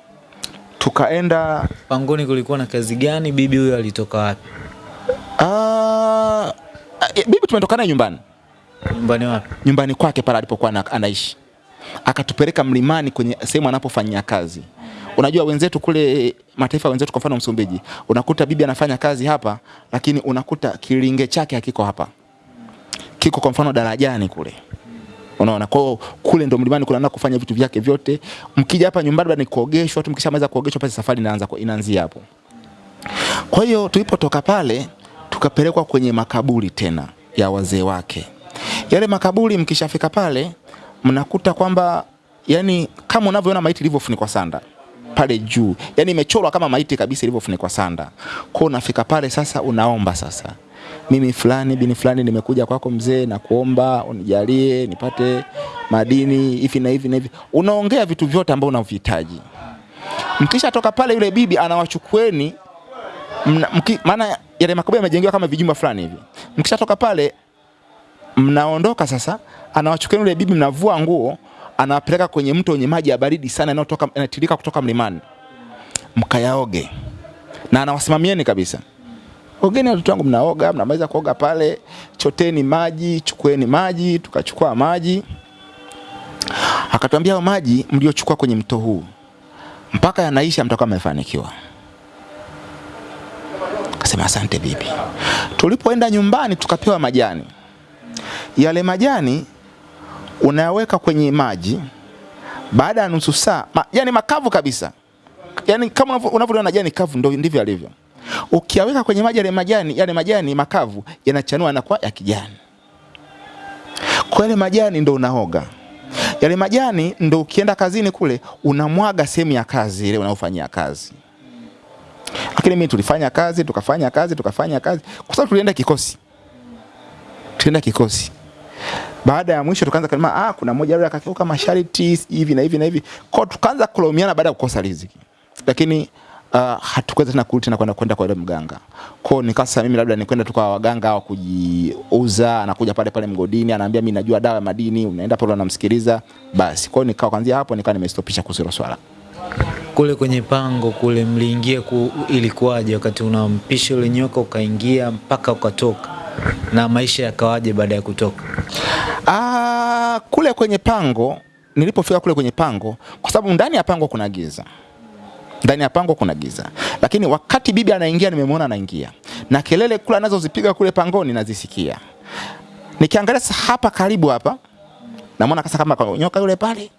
tukaenda Pangoni kulikuwa na kazi gani? Bibi huyo alitoka wapi? Eh, bibi tumetoka naye nyumbani Nyumbani wapi? nyumbani kwake pale alipokuwa ana- anaishi, akatupeleka mlimani kwenye sehemu anapofanyia kazi. Unajua wenzetu kule mataifa wenzetu, kwa mfano Msumbiji, unakuta bibi anafanya kazi hapa, lakini unakuta kilinge chake hakiko hapa, kiko kwa mfano darajani kule. Unaona, kwa kule ndo mlimani kuna kufanya vitu vyake vyote. Mkija hapa nyumbani bado ni kuogeshwa tu, mkishamaliza kuogeshwa basi safari inaanza inaanzia hapo. Kwa hiyo tulipotoka pale tukapelekwa kwenye makaburi tena ya wazee wake. Yale makaburi mkishafika pale mnakuta kwamba yani kama unavyoona maiti ilivyofunikwa sanda pale juu, yani imechorwa kama maiti kabisa ilivyofunikwa sanda. Kwa unafika pale sasa, unaomba sasa, mimi fulani bini fulani nimekuja kwako mzee, na kuomba unijalie nipate madini hivi na hivi na hivi. Unaongea vitu vyote ambavyo unavihitaji. Mkisha toka pale, yule bibi anawachukueni maana yale makaburi yamejengewa kama vijumba fulani hivi. Mkishatoka pale mnaondoka sasa, anawachukua yule bibi, mnavua nguo, anawapeleka kwenye mto wenye maji ya baridi sana yanayotoka yanatiririka kutoka mlimani, mkayaoge na anawasimamieni kabisa. Ogeni watoto wangu, mnaoga, mnamaliza kuoga pale, choteni maji, chukueni maji. Tukachukua maji, akatuambia maji mliochukua kwenye mto huu mpaka yanaisha, mtakuwa mmefanikiwa. Akasema asante bibi. Tulipoenda nyumbani tukapewa majani. Yale majani unayaweka kwenye maji, baada ya nusu saa ma, yani makavu kabisa, yani kama unavyo- unavyoona jani kavu, ndio ndivyo alivyo. Ukiyaweka kwenye maji yale majani, yale majani makavu yanachanua na kwa ya kijani. Kwa yale majani ndo unaoga yale majani, ndo ukienda kazini kule unamwaga sehemu ya kazi ile unayofanyia kazi lakini mimi tulifanya kazi tukafanya kazi tukafanya kazi. Kwa sababu tulienda kikosi. Tulienda kikosi. Baada ya mwisho tukaanza kusema ah kuna mmoja yule akakiuka masharti hivi na hivi na hivi. Kwa tukaanza kulaumiana baada ya kukosa riziki. Lakini uh, hatukuweza tena kurudi tena kwenda kwenda kwa yule mganga. Kwao nikasa mimi labda nikwenda tu kwa waganga wa kujiuza anakuja pale pale mgodini anaambia mimi najua dawa ya madini unaenda pale unamsikiliza basi. Kwao nikawa kuanzia hapo nikawa nimestopisha kuhusu swala Kule kwenye pango kule mliingia ku, ilikuwaje wakati unampisha yule nyoka ukaingia mpaka ukatoka, na maisha yakawaje baada ya kutoka? Aa, kule kwenye pango nilipofika kule kwenye pango, kwa sababu ndani ya pango kuna giza, ndani ya pango kuna giza, lakini wakati bibi anaingia, nimemwona anaingia na kelele kule anazozipiga kule pangoni nazisikia. Nikiangalia hapa karibu hapa, namwona kasa kama nyoka yule pale.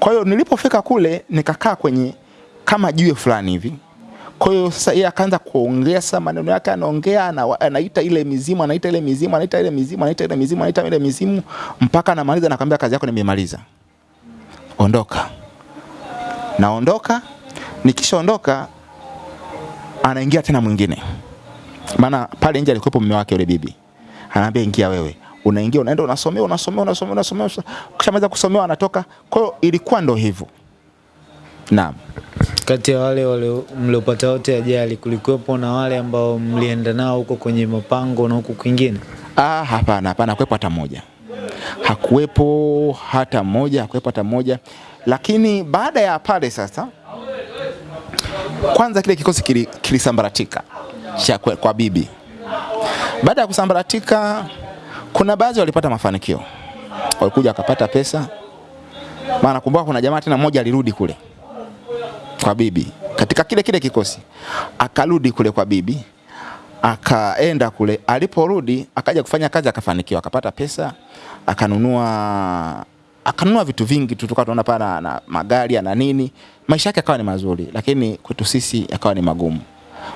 Kwa hiyo nilipofika kule nikakaa kwenye kama jiwe fulani hivi. Kwa hiyo sasa yeye akaanza kuongea sasa maneno yake anaongea na anaita ile mizimu anaita ile mizimu anaita ile mizimu anaita ile mizimu anaita ile mizimu mpaka anamaliza nakwambia kazi yako nimemaliza. Ondoka. Naondoka. Nikishaondoka anaingia tena mwingine. Maana pale nje alikuwepo mume wake yule bibi. Anaambia ingia wewe. Unaingia unaenda unasomea unasomea unasomea unasomea, ukishamaliza kusomewa anatoka. Kwa hiyo ilikuwa ndo hivyo. Naam. Kati ya wale wale mliopata wote ajali, kulikuwepo na wale ambao mlienda nao huko kwenye mapango na huko kwingine? Ah, hapana, hapana, hakuwepo hata moja, hakuwepo hata mmoja, hakuwepo hata moja. Lakini baada ya pale sasa, kwanza kile kikosi kili- kilisambaratika cha kwa bibi. Baada ya kusambaratika, kuna baadhi walipata mafanikio, walikuja wakapata pesa. Maana kumbuka, kuna jamaa tena mmoja alirudi kule kwa bibi. Katika kile kile kikosi, akarudi kule kwa bibi. Akaenda kule. Aliporudi akaja kufanya kazi, akafanikiwa, akapata pesa, akanunua akanunua vitu vingi tu, tukawa tunaona pana na, magari na nini, maisha yake akawa ni mazuri, lakini kwetu sisi yakawa ni magumu.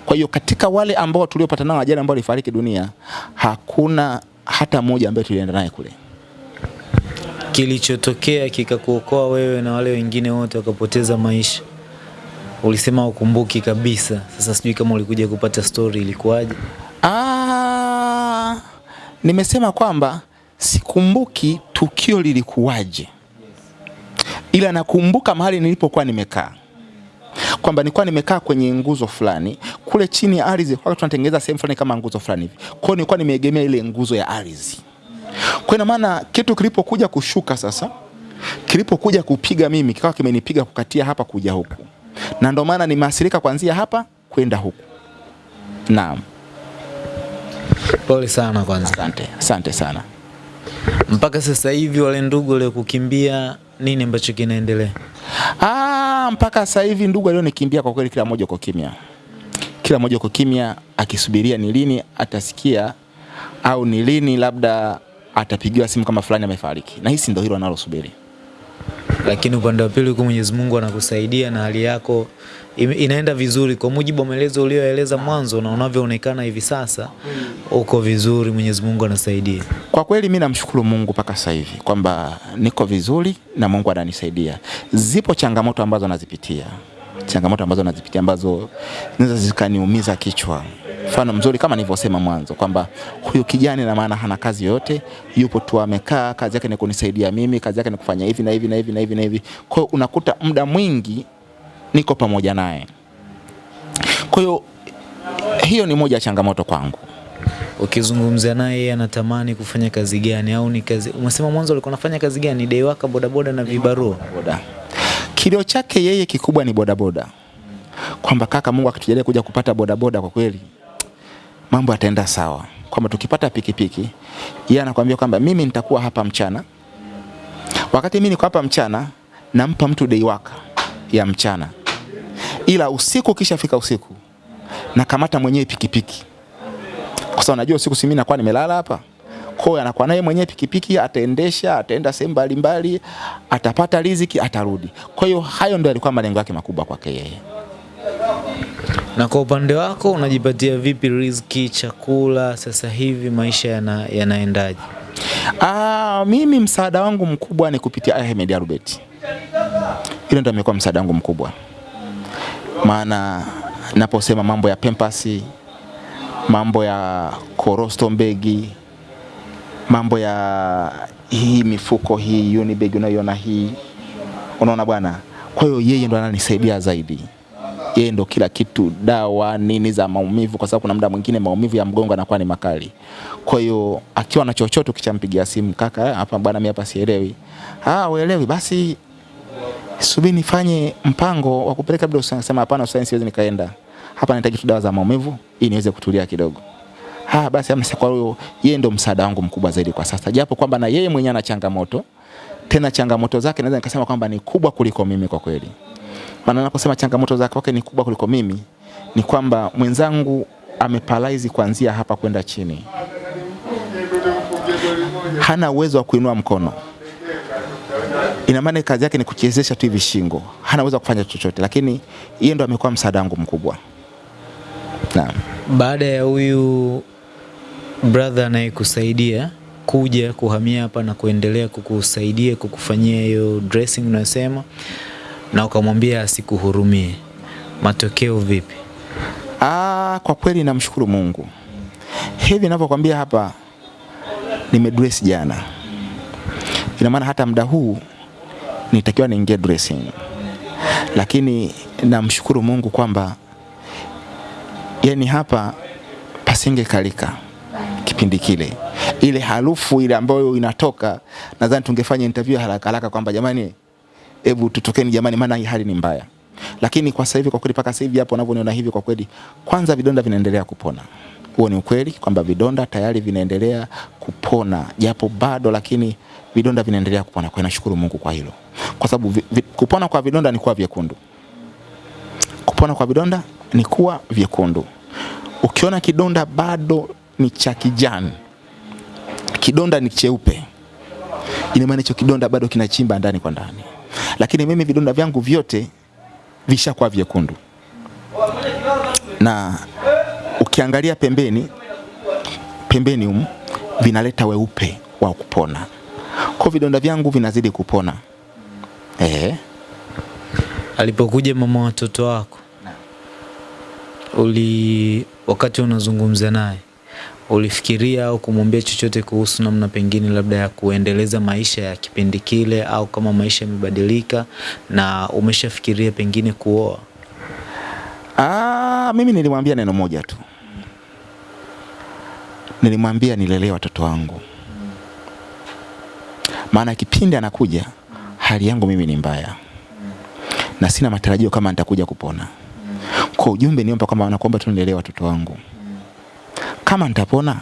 Kwa hiyo katika wale ambao tuliopata nao ajali ambao alifariki dunia, hakuna hata mmoja ambaye tulienda naye kule. Kilichotokea kikakuokoa wewe na wale wengine wote wakapoteza maisha, ulisema ukumbuki kabisa. Sasa sijui kama ulikuja kupata story ilikuwaje? Ah, nimesema kwamba sikumbuki tukio lilikuwaje, ila nakumbuka mahali nilipokuwa nimekaa, kwamba nilikuwa nimekaa kwenye nguzo fulani kule chini ya ardhi, wakati tunatengeneza sehemu fulani kama nguzo fulani hivi. Kwa hiyo nilikuwa nimeegemea ile nguzo ya ardhi. Kwa ina maana kitu kilipokuja kushuka sasa, kilipokuja kupiga mimi, kikawa kimenipiga kukatia hapa kuja huku, na ndio maana nimeathirika kuanzia hapa kwenda huku. Naam. Pole sana kwanza. Asante, asante sana. Mpaka sasa hivi wale ndugu waliokukimbia, nini ambacho kinaendelea? Ah, mpaka sasa hivi ndugu alionikimbia kwa kweli, kila mmoja uko kimya, kila mmoja uko kimya, akisubiria ni lini atasikia au ni lini labda atapigiwa simu kama fulani amefariki, na hisi ndio hilo analosubiri. Lakini upande wa pili huko Mwenyezi Mungu anakusaidia na hali yako inaenda vizuri kwa mujibu wa maelezo uliyoeleza mwanzo na unavyoonekana hivi sasa, uko vizuri, Mwenyezi Mungu anasaidia. Kwa kweli mimi namshukuru Mungu mpaka sasa hivi kwamba niko vizuri na Mungu ananisaidia. Zipo changamoto ambazo nazipitia, changamoto ambazo nazipitia ambazo zinaweza zikaniumiza kichwa. Mfano mzuri kama nilivyosema mwanzo kwamba huyu kijana na maana hana kazi yoyote, yupo tu amekaa, kazi yake ni kunisaidia mimi, kazi yake ni kufanya hivi na hivi na hivi na hivi na hivi. Kwa unakuta muda mwingi niko pamoja naye. Kwa hiyo hiyo ni moja ya changamoto kwangu. Ukizungumzia naye yeye anatamani kufanya kazi gani au ni kazi umesema mwanzo alikuwa anafanya kazi gani? Dai waka bodaboda na vibarua. boda. Kilio chake yeye kikubwa ni bodaboda, kwamba kaka, Mungu akitujalia kuja kupata bodaboda, kwa kweli mambo yataenda sawa, kwamba tukipata pikipiki, yeye anakuambia kwamba mimi nitakuwa hapa mchana, wakati mimi niko hapa mchana, nampa mtu dei waka ya mchana, ila usiku ukishafika usiku nakamata mwenyewe pikipiki, kwa sababu najua usiku si mimi nakuwa nimelala hapa kwa hiyo anakuwa naye mwenyewe pikipiki, ataendesha, ataenda sehemu mbalimbali, atapata riziki, atarudi. Kwa hiyo hayo ndio alikuwa malengo yake makubwa kwake yeye. Na kwa upande wako unajipatia vipi riziki, chakula sasa hivi maisha yana, yanaendaje? Ah, mimi msaada wangu mkubwa ni kupitia Ahmed Arubet. Hilo ndio imekuwa msaada wangu mkubwa, maana naposema mambo ya pempasi, mambo ya korosto mbegi, mambo ya hii mifuko hii Unibag unayoiona hii, unaona bwana. Kwa hiyo yeye ndo ananisaidia zaidi, yeye ndo kila kitu, dawa nini za maumivu, kwa sababu kuna muda mwingine maumivu ya mgongo anakuwa ni makali. Kwa hiyo akiwa na chochote, ukichampigia simu, kaka, hapa bwana, mimi hapa sielewi. Ah, uelewi? Basi subiri nifanye mpango wa kupeleka labda usisema Sema hapana, hospitali siwezi nikaenda, hapa nahitaji tu dawa za maumivu ili niweze kutulia kidogo. Ah, basi amesema kwa hiyo yeye ndo msaada wangu mkubwa zaidi kwa sasa, japo kwamba na yeye mwenyewe ana changamoto, tena changamoto zake naweza nikasema kwamba ni kubwa kuliko mimi kwa kweli. Maana naposema changamoto zake kwake ni kubwa kuliko mimi, ni kwamba mwenzangu ameparalyze kuanzia hapa kwenda chini, hana uwezo wa kuinua mkono. Ina maana kazi yake ni kuchezesha tu hivi shingo, hana uwezo kufanya chochote, lakini yeye ndo amekuwa msaada wangu mkubwa. Naam. Baada ya huyu brother anayekusaidia kuja kuhamia hapa na kuendelea kukusaidia kukufanyia hiyo dressing unayosema, na ukamwambia asikuhurumie, matokeo vipi? Ah, kwa kweli namshukuru Mungu. Hivi ninavyokuambia hapa, nimedress jana, ina maana hata muda huu nitakiwa niingie dressing, lakini namshukuru Mungu kwamba yani hapa pasingekalika kipindi kile, ile harufu ile ambayo inatoka, nadhani tungefanya interview haraka haraka kwamba jamani, hebu tutokeni jamani, maana hii hali ni mbaya. Lakini kwa sasa hivi kwa kweli, mpaka sasa hivi hapo unavyoniona hivi, kwa kweli, kwanza vidonda vinaendelea kupona. Huo ni ukweli kwamba vidonda tayari vinaendelea kupona, japo bado, lakini vidonda vinaendelea kupona. Kwa nashukuru Mungu kwa hilo, kwa sababu kupona kwa vidonda ni kuwa vyekundu. Kupona kwa vidonda ni kuwa vyekundu. Ukiona kidonda bado ni cha kijani, kidonda ni cheupe, ina maana kidonda bado kinachimba ndani kwa ndani. Lakini mimi vidonda vyangu vyote vishakuwa vyekundu, na ukiangalia pembeni pembeni humu vinaleta weupe wa kupona. Kwa vidonda vyangu vinazidi kupona. Eh, Alipokuja mama watoto wako, uli wakati unazungumza naye ulifikiria au kumwambia chochote kuhusu namna pengine labda ya kuendeleza maisha ya kipindi kile, au kama maisha yamebadilika na umeshafikiria pengine kuoa? ah, mimi nilimwambia neno moja tu, nilimwambia nilelee watoto wangu, maana kipindi anakuja hali yangu mimi ni mbaya na sina matarajio kama nitakuja kupona. Kwa ujumbe niomba kwamba nakuomba tu nilelee watoto wangu, kama nitapona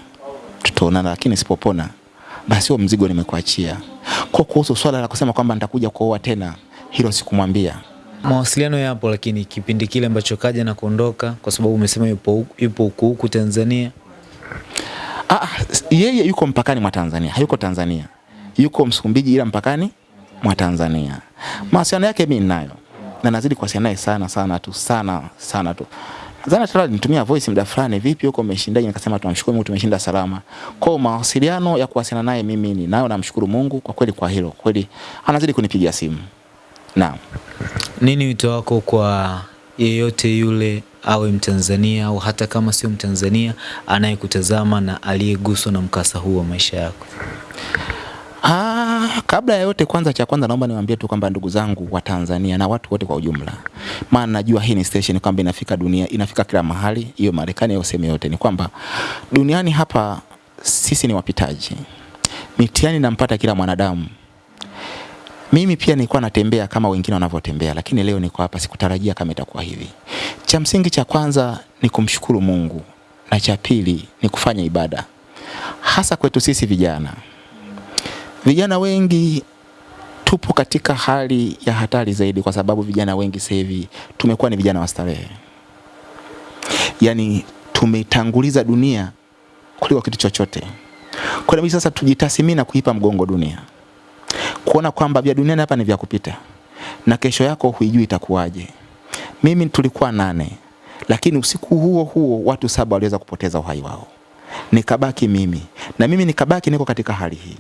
tutaonana, lakini sipopona basi huo mzigo nimekuachia. Kwa kuhusu swala la kusema kwamba nitakuja kuoa tena, hilo sikumwambia. Mawasiliano yapo, lakini kipindi kile ambacho kaja na kuondoka, kwa sababu umesema yupo yupo huku huku Tanzania. Ah, ah, yeye yuko mpakani mwa Tanzania, hayuko Tanzania, yuko Msumbiji ila mpakani mwa Tanzania. Mawasiliano yake mimi ninayo na nazidi kuwasiliana naye sana sana tu sana sana tu. Zana hata alinitumia voice muda fulani, vipi huko umeshindaje? Nikasema tunamshukuru Mungu tumeshinda salama. Kwa mawasiliano ya kuwasiliana naye mimi ninayo, namshukuru Mungu kwa kweli kwa hilo. Kweli anazidi kunipigia simu. Naam. Nini wito wako kwa yeyote yule, awe Mtanzania au hata kama sio Mtanzania, anayekutazama na aliyeguswa na mkasa huu wa maisha yako? Ah, kabla ya yote kwanza, cha kwanza naomba niwaambie tu kwamba ndugu zangu wa Tanzania na watu wote kwa ujumla, maana najua hii ni station kwamba inafika dunia, inafika kila mahali, hiyo Marekani au sehemu yote, ni kwamba duniani hapa sisi ni wapitaji, mitihani nampata kila mwanadamu. Mimi pia nilikuwa natembea kama wengine wanavyotembea, lakini leo niko hapa, sikutarajia kama itakuwa hivi. Cha msingi cha kwanza ni kumshukuru Mungu na cha pili ni kufanya ibada, hasa kwetu sisi vijana. Vijana wengi tupo katika hali ya hatari zaidi, kwa sababu vijana wengi sasa hivi tumekuwa ni vijana wa starehe, yaani tumetanguliza dunia kuliko kitu chochote. Kwa hiyo sasa tujitathmini na kuipa mgongo dunia, kuona kwamba vya duniani hapa ni vya kupita na kesho yako huijui itakuwaje. Mimi tulikuwa nane, lakini usiku huo huo watu saba waliweza kupoteza uhai wao, nikabaki mimi na mimi nikabaki niko katika hali hii.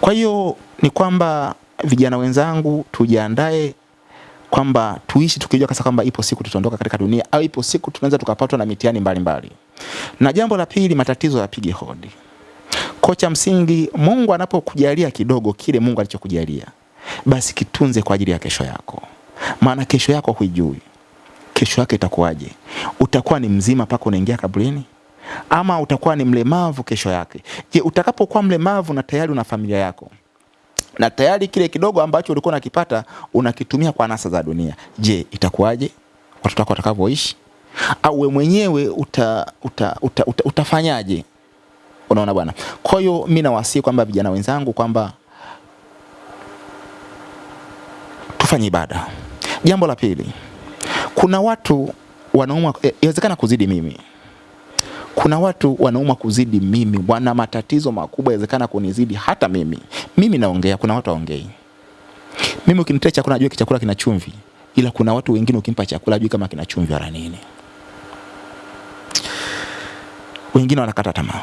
Kwa hiyo ni kwamba vijana wenzangu tujiandae kwamba tuishi tukijua kasa kwamba ipo siku tutaondoka katika dunia au ipo siku tunaweza tukapatwa na mitihani mbalimbali. Na jambo la pili, matatizo yapige hodi. Kocha msingi, Mungu anapokujalia kidogo kile Mungu alichokujalia, basi kitunze kwa ajili ya kesho yako, maana kesho yako huijui. Kesho yake itakuwaje? Utakuwa ni mzima mpaka unaingia kaburini ama utakuwa ni mlemavu kesho yake? Je, utakapokuwa mlemavu na tayari una familia yako na tayari kile kidogo ambacho ulikuwa unakipata unakitumia kwa nasa za dunia, je, itakuwaje watoto wako watakavyoishi? Au we mwenyewe uta, uta, uta, uta, utafanyaje? Unaona bwana. Kwa hiyo mimi nawasihi kwamba vijana wenzangu kwamba tufanye ibada. Jambo la pili, kuna watu wanaumwa, eh, inawezekana kuzidi mimi kuna watu wanauma kuzidi mimi, wana matatizo makubwa, yawezekana kunizidi hata mimi. Mimi naongea, kuna watu waongei. Mimi ukinitea chakula najua chakula kina chumvi, ila kuna watu wengine ukimpa chakula ajui kama kina chumvi wala nini. Wengine wanakata tamaa,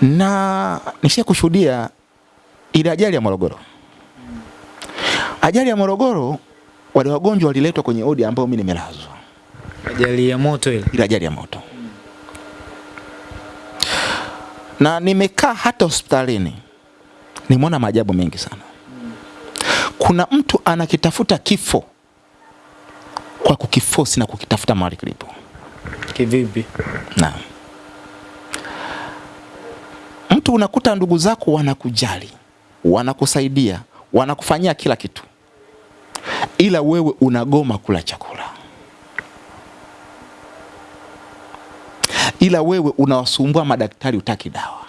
na nishia kushuhudia ile ajali ya Morogoro. Ajali ya Morogoro, wale wagonjwa waliletwa kwenye odi ambayo mimi nimelazwa Ajali ya moto ile. ile ajali ya moto. na nimekaa hata hospitalini nimeona maajabu mengi sana. Kuna mtu anakitafuta kifo kwa kukifosi na kukitafuta mahali kilipo. Kivipi? Naam. Mtu unakuta ndugu zako wanakujali, wanakusaidia, wanakufanyia kila kitu, ila wewe unagoma kula chakula, ila wewe unawasumbua madaktari, utaki dawa.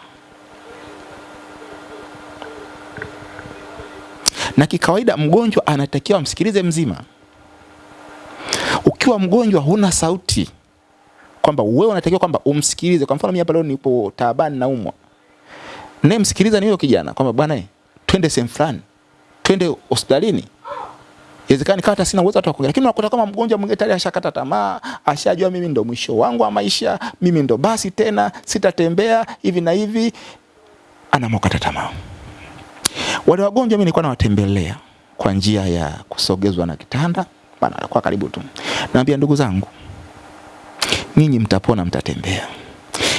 Na kikawaida mgonjwa anatakiwa amsikilize mzima. Ukiwa mgonjwa huna sauti, kwamba wewe unatakiwa kwamba umsikilize. Kwa mfano mimi hapa leo nipo taabani naumwa, naye msikiliza ni huyo kijana kwamba bwana, twende sehemu fulani, twende hospitalini. Inawezekana nikawa sina uwezo hata kuongea, lakini unakuta kama mgonjwa mwingine tayari ashakata tamaa, ashajua mimi ndo mwisho wangu wa maisha, mimi ndo basi tena sitatembea hivi na hivi, anamokata tamaa. Wale wagonjwa mimi nilikuwa nawatembelea kwa njia ya kusogezwa na kitanda, bana alikuwa karibu tu. Naambia ndugu zangu, nyinyi mtapona, mtatembea.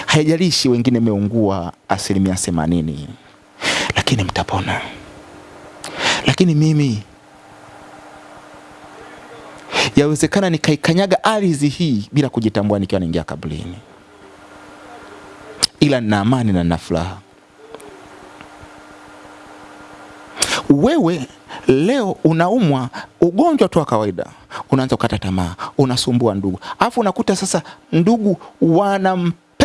Haijalishi wengine meungua asilimia themanini, lakini mtapona. Lakini mimi yawezekana nikaikanyaga ardhi hii bila kujitambua nikiwa naingia kaburini, ila nina amani na nina furaha. Wewe leo unaumwa ugonjwa tu wa kawaida, unaanza kukata tamaa, unasumbua ndugu, alafu unakuta sasa ndugu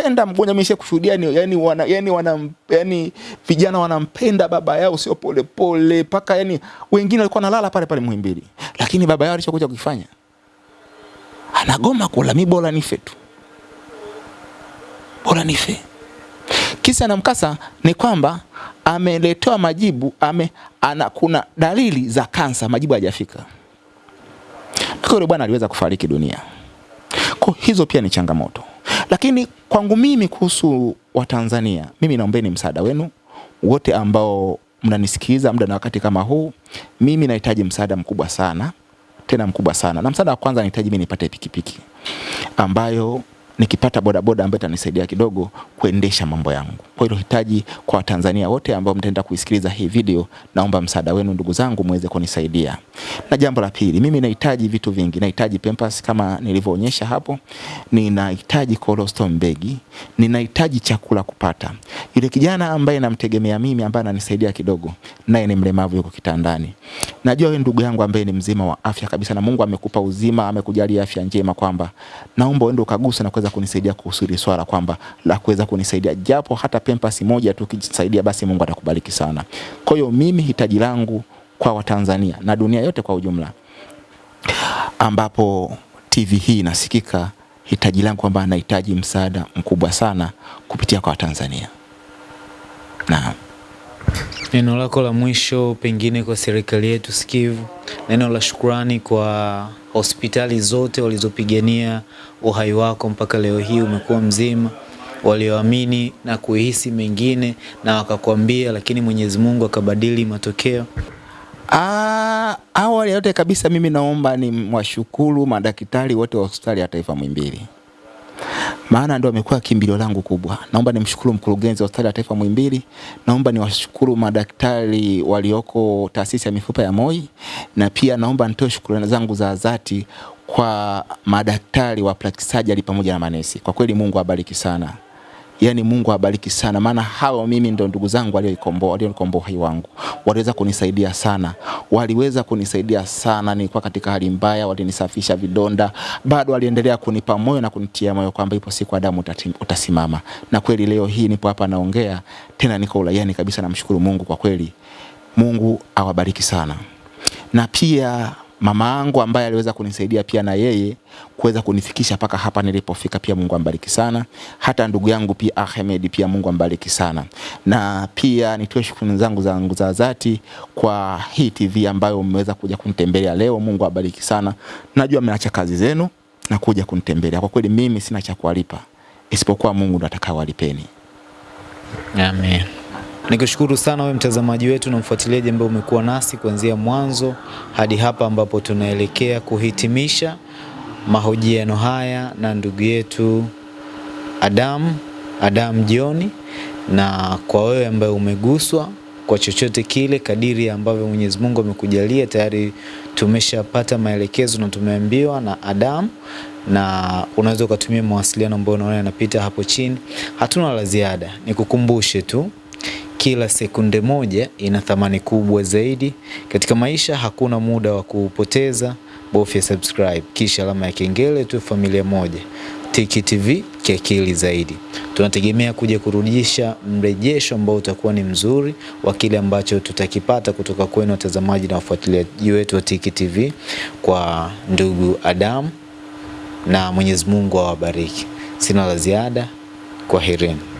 wanampenda mgonjwa. Mimi kushuhudia ni yani, wana, yani, wana, yani vijana wanampenda baba yao, sio polepole mpaka yani wengine walikuwa nalala pale pale Muhimbili, lakini baba yao alichokuja kukifanya anagoma kula, mi bora nife tu, bora nife. Kisa na mkasa ni kwamba ameletewa majibu ame, ana, kuna dalili za kansa, majibu hayajafika. Kwa yule bwana aliweza kufariki dunia. Kwa hizo pia ni changamoto, lakini kwangu mimi kuhusu Watanzania, mimi naombeni msaada wenu wote ambao mnanisikiliza muda na wakati kama huu. Mimi nahitaji msaada mkubwa sana, tena mkubwa sana, na msaada wa kwanza nahitaji mimi nipate pikipiki ambayo nikipata bodaboda ambayo itanisaidia kidogo kuendesha mambo yangu. Kwa hilo hitaji kwa Watanzania wote ambao mtaenda kuisikiliza hii video, naomba msaada wenu ndugu zangu, muweze kunisaidia. Na jambo la pili, mimi nahitaji vitu vingi. Nahitaji Pampers kama nilivyoonyesha hapo, ninahitaji colostrum bag, ninahitaji chakula kupata. Yule kijana ambaye namtegemea mimi, ambaye ananisaidia kidogo, naye ni mlemavu, yuko kitandani. Najua wewe ndugu yangu ambaye ni mzima wa afya kabisa, na Mungu amekupa uzima, amekujalia afya njema, kwamba naomba uende ukagusa na kuweza kunisaidia kuhusu swala kwamba la kuweza kunisaidia japo hata Pampers moja tu ukijisaidia, basi Mungu atakubariki sana. Kwa hiyo mimi hitaji langu kwa Watanzania na dunia yote kwa ujumla, ambapo TV hii inasikika, hitaji langu kwamba nahitaji msaada mkubwa sana kupitia kwa Watanzania. Naam. Neno lako la mwisho pengine kwa serikali yetu sikivu, neno la shukrani kwa hospitali zote walizopigania uhai wako mpaka leo hii umekuwa mzima, walioamini na kuhisi mengine na wakakwambia, lakini Mwenyezi Mungu akabadili matokeo. Ah, awali yote kabisa mimi naomba ni washukuru madaktari wote wa hospitali ya taifa Muhimbili, maana ndio amekuwa kimbilio langu kubwa. Naomba nimshukuru mkurugenzi wa hospitali ya taifa Muhimbili, naomba niwashukuru madaktari walioko taasisi ya mifupa ya MOI, na pia naomba nitoe shukrani zangu za dhati kwa madaktari wa plastic surgery pamoja na manesi. Kwa kweli Mungu abariki sana. Yaani Mungu awabariki sana, maana hao mimi ndio ndugu zangu walioikomboa, walionikomboa hai wangu, waliweza kunisaidia sana, waliweza kunisaidia sana. Nilikuwa katika hali mbaya, walinisafisha vidonda, bado waliendelea kunipa moyo na kunitia moyo kwamba ipo siku Adamu utasimama. Na kweli leo hii nipo hapa naongea tena, niko uraiani kabisa. Namshukuru Mungu kwa kweli, Mungu awabariki sana na pia mama yangu ambaye aliweza kunisaidia pia na yeye kuweza kunifikisha paka hapa nilipofika, pia Mungu ambariki sana. Hata ndugu yangu pia Ahmed, pia Mungu ambariki sana. Na pia nitoe shukrani zangu zangu za dhati kwa hii TV ambayo mmeweza kuja kunitembelea leo. Mungu abariki sana. Najua mmeacha kazi zenu na kuja kunitembelea. Kwa kweli mimi sina cha kuwalipa isipokuwa Mungu ndo atakayewalipeni. Amen. Nikushukuru sana wewe mtazamaji wetu na mfuatiliaji ambaye umekuwa nasi kuanzia mwanzo hadi hapa ambapo tunaelekea kuhitimisha mahojiano haya na ndugu yetu Adam Adam Jioni, na kwa wewe ambaye umeguswa kwa chochote kile kadiri ambavyo Mwenyezi Mungu amekujalia tayari tumeshapata maelekezo na tumeambiwa na Adam. Na unaweza ukatumia mawasiliano ambayo unaona yanapita hapo chini. Hatuna la ziada, nikukumbushe tu kila sekunde moja ina thamani kubwa zaidi katika maisha. Hakuna muda wa kupoteza, bofya subscribe kisha alama ya kengele tu. Familia moja Tiki TV kiakili zaidi. Tunategemea kuja kurudisha mrejesho ambao utakuwa ni mzuri wa kile ambacho tutakipata kutoka kwenu watazamaji na wafuatiliaji wetu wa Tiki TV kwa ndugu Adam, na Mwenyezi Mungu awabariki. Sina la ziada, kwaherini.